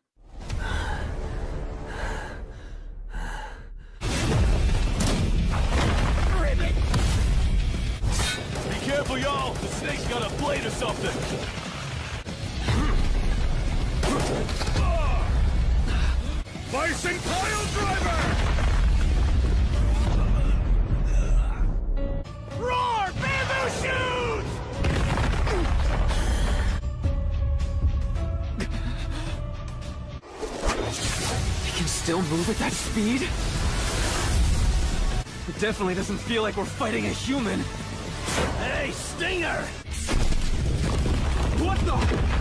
Speaker 69: Careful, y'all! The snake's got a blade or something!
Speaker 70: Bison Pile Driver!
Speaker 31: Roar! Bamboo
Speaker 71: can still move at that speed? It definitely doesn't feel like we're fighting a human.
Speaker 18: Hey, Stinger!
Speaker 71: What the?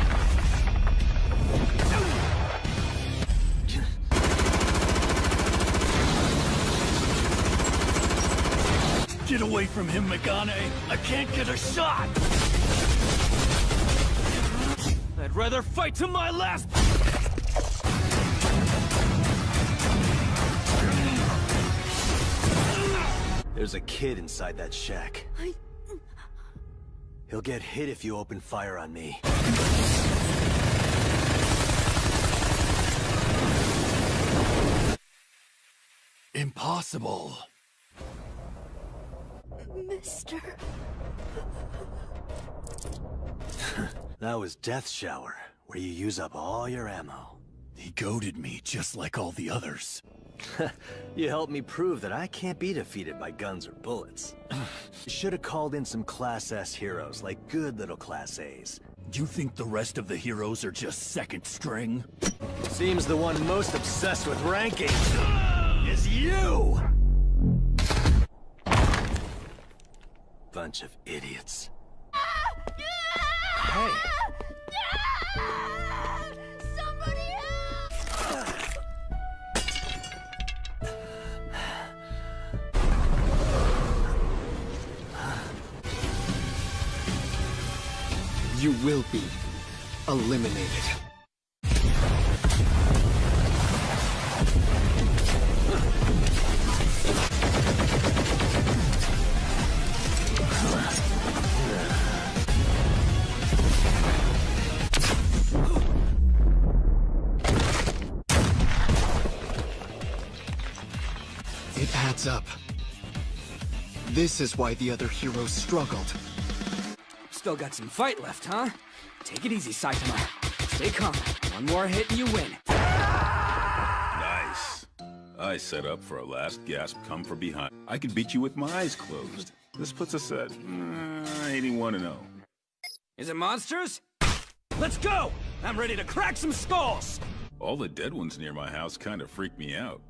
Speaker 18: Get away from him, Megane! I can't get a shot!
Speaker 71: I'd rather fight to my last...
Speaker 10: There's a kid inside that shack.
Speaker 28: I...
Speaker 10: He'll get hit if you open fire on me.
Speaker 18: Impossible.
Speaker 28: Mister...
Speaker 10: That was Death Shower, where you use up all your ammo.
Speaker 18: He goaded me just like all the others.
Speaker 10: you helped me prove that I can't be defeated by guns or bullets. should have called in some Class S heroes, like good little Class A's.
Speaker 18: Do you think the rest of the heroes are just second string?
Speaker 10: Seems the one most obsessed with ranking is you! Bunch of idiots.
Speaker 28: Ah! Hey!
Speaker 1: You will be eliminated. It adds up. This is why the other heroes struggled.
Speaker 2: Still got some fight left, huh? Take it easy, Saitama. Stay calm. One more hit and you win.
Speaker 4: Nice. I set up for a last gasp come from behind. I could beat you with my eyes closed. This puts us at uh, 81 and 0.
Speaker 2: Is it monsters? Let's go! I'm ready to crack some skulls!
Speaker 4: All the dead ones near my house kind of freak me out.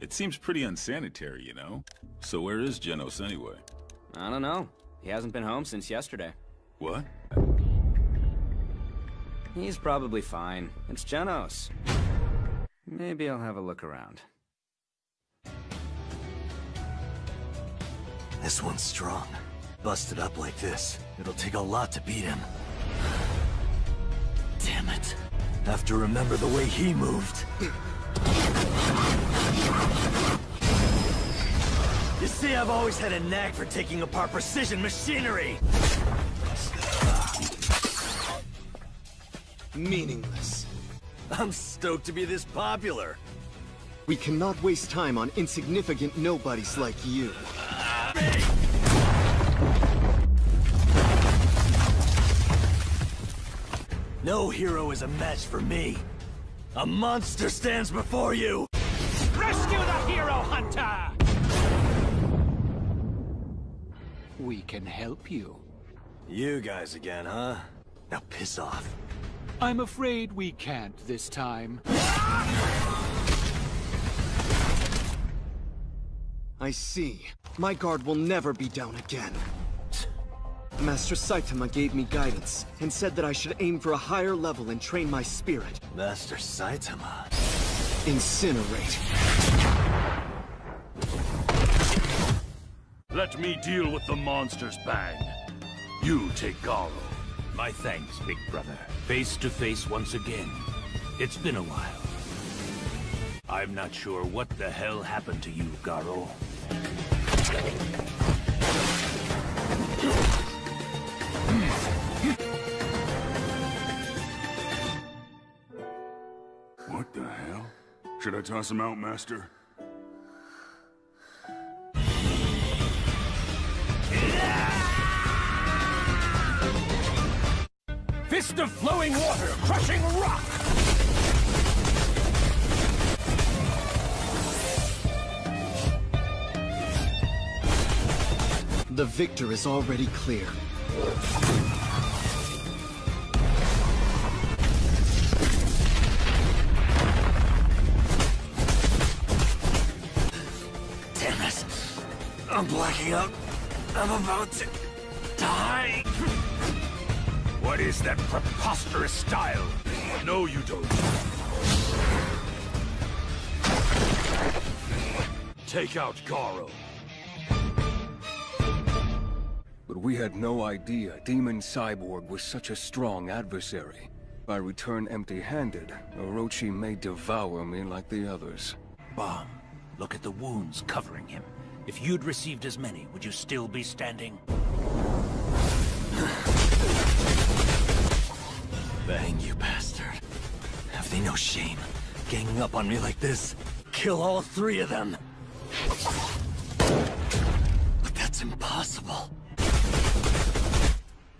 Speaker 4: It seems pretty unsanitary, you know? So where is Genos anyway?
Speaker 2: I don't know. He hasn't been home since yesterday.
Speaker 4: What?
Speaker 2: He's probably fine. It's Genos. Maybe I'll have a look around.
Speaker 10: This one's strong. Busted up like this, it'll take a lot to beat him. Damn it. Have to remember the way he moved. You see, I've always had a knack for taking apart precision machinery!
Speaker 1: Meaningless.
Speaker 10: I'm stoked to be this popular.
Speaker 1: We cannot waste time on insignificant nobodies like you.
Speaker 10: No hero is a match for me. A monster stands before you!
Speaker 31: Rescue the hero hunter!
Speaker 72: we can help you.
Speaker 10: You guys again, huh? Now piss off.
Speaker 72: I'm afraid we can't this time.
Speaker 73: I see. My guard will never be down again. Master Saitama gave me guidance, and said that I should aim for a higher level and train my spirit.
Speaker 10: Master Saitama?
Speaker 73: Incinerate.
Speaker 39: Let me deal with the monster's bang. You take Garou.
Speaker 18: My thanks, big brother. Face to face once again. It's been a while. I'm not sure what the hell happened to you, Garou.
Speaker 39: What the hell? Should I toss him out, Master?
Speaker 18: Fist of flowing water, crushing rock!
Speaker 73: The victor is already clear.
Speaker 10: Damn it. I'm blacking out. I'm about to die.
Speaker 18: What is that preposterous style?
Speaker 39: No, you don't.
Speaker 18: Take out Garou.
Speaker 29: But we had no idea Demon Cyborg was such a strong adversary. If I return empty-handed, Orochi may devour me like the others.
Speaker 18: Bomb. Look at the wounds covering him. If you'd received as many, would you still be standing?
Speaker 10: Bang, you bastard. Have they no shame? Ganging up on me like this? Kill all three of them! But that's impossible.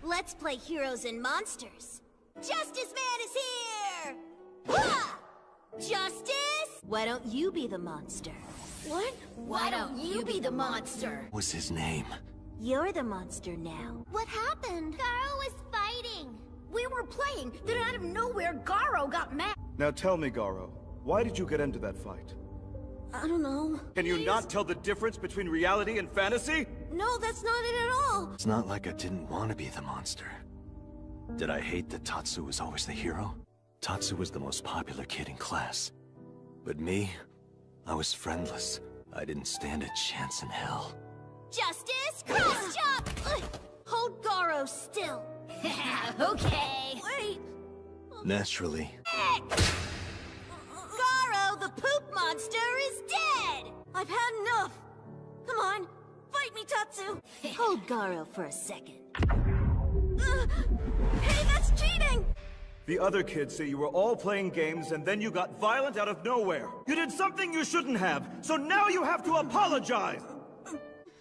Speaker 25: Let's play heroes and monsters. Justice Man is here! Wah! Justice? Why don't you be the monster? What?
Speaker 74: Why don't you be the monster?
Speaker 10: What's his name?
Speaker 25: You're the monster now. What happened?
Speaker 75: Garou was fighting.
Speaker 74: We were playing, then out of nowhere, Garou got mad.
Speaker 67: Now tell me, Garou, why did you get into that fight?
Speaker 74: I don't know.
Speaker 67: Can you not tell the difference between reality and fantasy?
Speaker 74: No, that's not it at all.
Speaker 10: It's not like I didn't want to be the monster. Did I hate that Tatsu was always the hero? Tatsu was the most popular kid in class. But me, I was friendless. I didn't stand a chance in hell.
Speaker 25: Justice, cross chop! Hold Garou still. okay.
Speaker 74: Wait.
Speaker 10: Naturally.
Speaker 25: Garou, the poop monster, is dead!
Speaker 74: I've had enough. Come on, fight me, Tatsu.
Speaker 25: Hold Garou for a second.
Speaker 74: Uh, hey, that's cheating!
Speaker 67: The other kids say you were all playing games and then you got violent out of nowhere. You did something you shouldn't have, so now you have to apologize!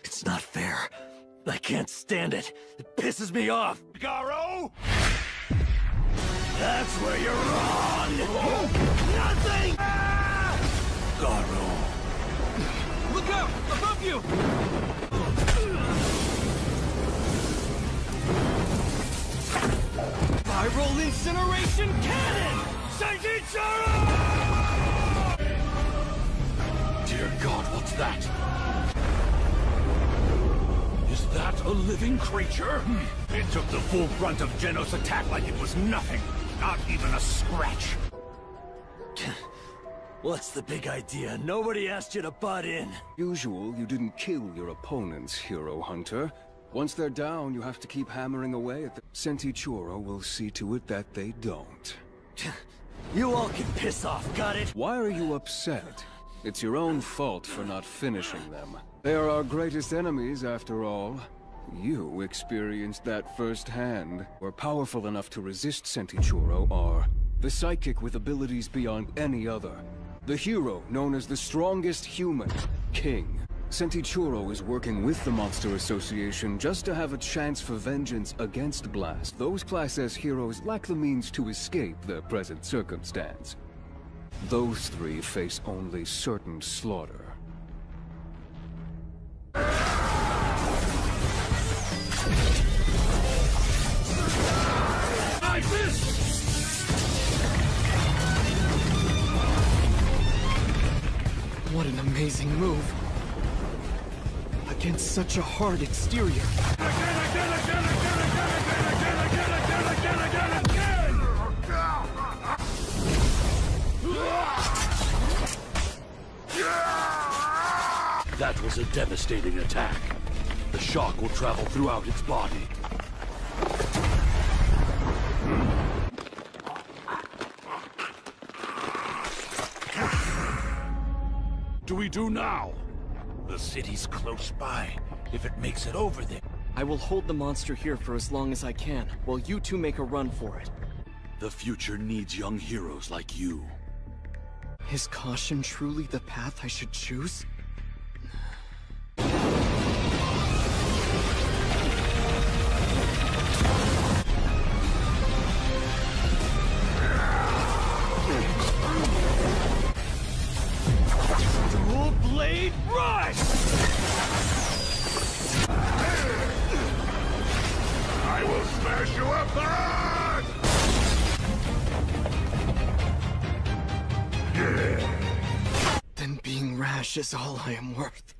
Speaker 10: It's not fair. I can't stand it. It pisses me off.
Speaker 18: Garou?
Speaker 10: That's where you're wrong!
Speaker 18: Nothing!
Speaker 10: Garou.
Speaker 18: Look out! Above you!
Speaker 76: Viral incineration cannon! Centichoro!
Speaker 18: Dear God, what's that? Is that a living creature? Hmm. It took the full brunt of Genos' attack like it was nothing. Not even a scratch.
Speaker 10: What's the big idea? Nobody asked you to butt in.
Speaker 29: Usual, you didn't kill your opponents, Hero Hunter. Once they're down, you have to keep hammering away at them. Centichoro will see to it that they don't.
Speaker 10: You all can piss off, got it?
Speaker 29: Why are you upset? It's your own fault for not finishing them. They are our greatest enemies, after all. You experienced that firsthand. We're powerful enough to resist Centichoro are the psychic with abilities beyond any other. The hero known as the strongest human, King. Centichoro is working with the Monster Association just to have a chance for vengeance against Blast. Those Class S heroes lack the means to escape their present circumstance. Those three face only certain slaughter.
Speaker 1: What an amazing move. Against such a hard exterior. Yeah!
Speaker 18: That was a devastating attack. The shock will travel throughout its body. Do we do now?
Speaker 77: The city's close by. If it makes it over there.
Speaker 1: I will hold the monster here for as long as I can, while you two make a run for it.
Speaker 18: The future needs young heroes like you.
Speaker 1: Is caution truly the path I should choose? Is all I am worth.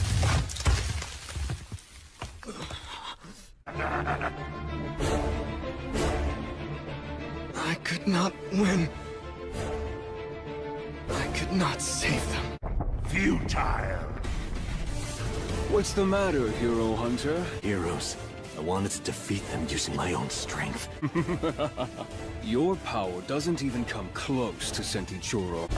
Speaker 1: I could not win. I could not save them.
Speaker 6: Futile!
Speaker 29: What's the matter, Hero Hunter?
Speaker 10: Heroes. I wanted to defeat them using my own strength.
Speaker 29: Your power doesn't even come close to
Speaker 1: Centichoro.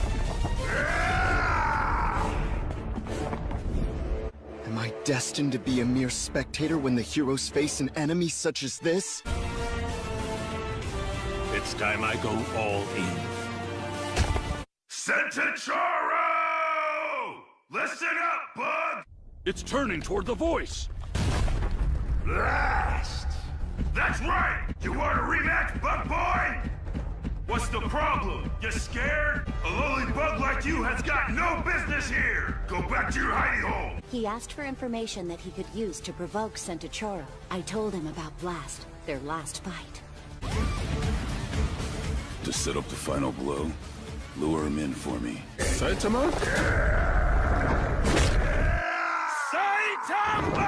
Speaker 1: Destined to be a mere spectator when the heroes face an enemy such as this?
Speaker 77: It's time I go all in.
Speaker 6: Centichoro! Listen up, bud!
Speaker 18: It's turning toward the voice!
Speaker 6: Blast! That's right! You want a rematch, bug boy? What's the problem? You scared? A lowly bug like you has got no business here! Go back to your hidey hole!
Speaker 13: He asked for information that he could use to provoke Centichoro. I told him about Blast, their last fight.
Speaker 4: To set up the final blow, lure him in for me.
Speaker 6: Saitama? Saitama!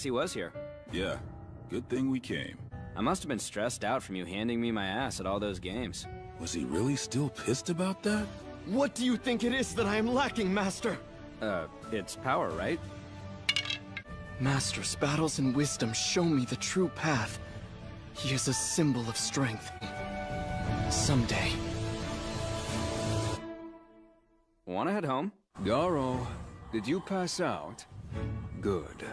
Speaker 2: Guess he was here.
Speaker 4: Yeah, good thing we came.
Speaker 2: I must have been stressed out from you handing me my ass at all those games.
Speaker 4: Was he really still pissed about that?
Speaker 1: What do you think it is that I am lacking, Master?
Speaker 2: Uh, it's power, right?
Speaker 1: Master's battles and wisdom show me the true path. He is a symbol of strength. Someday.
Speaker 2: Wanna head home?
Speaker 29: Garou, did you pass out? Good.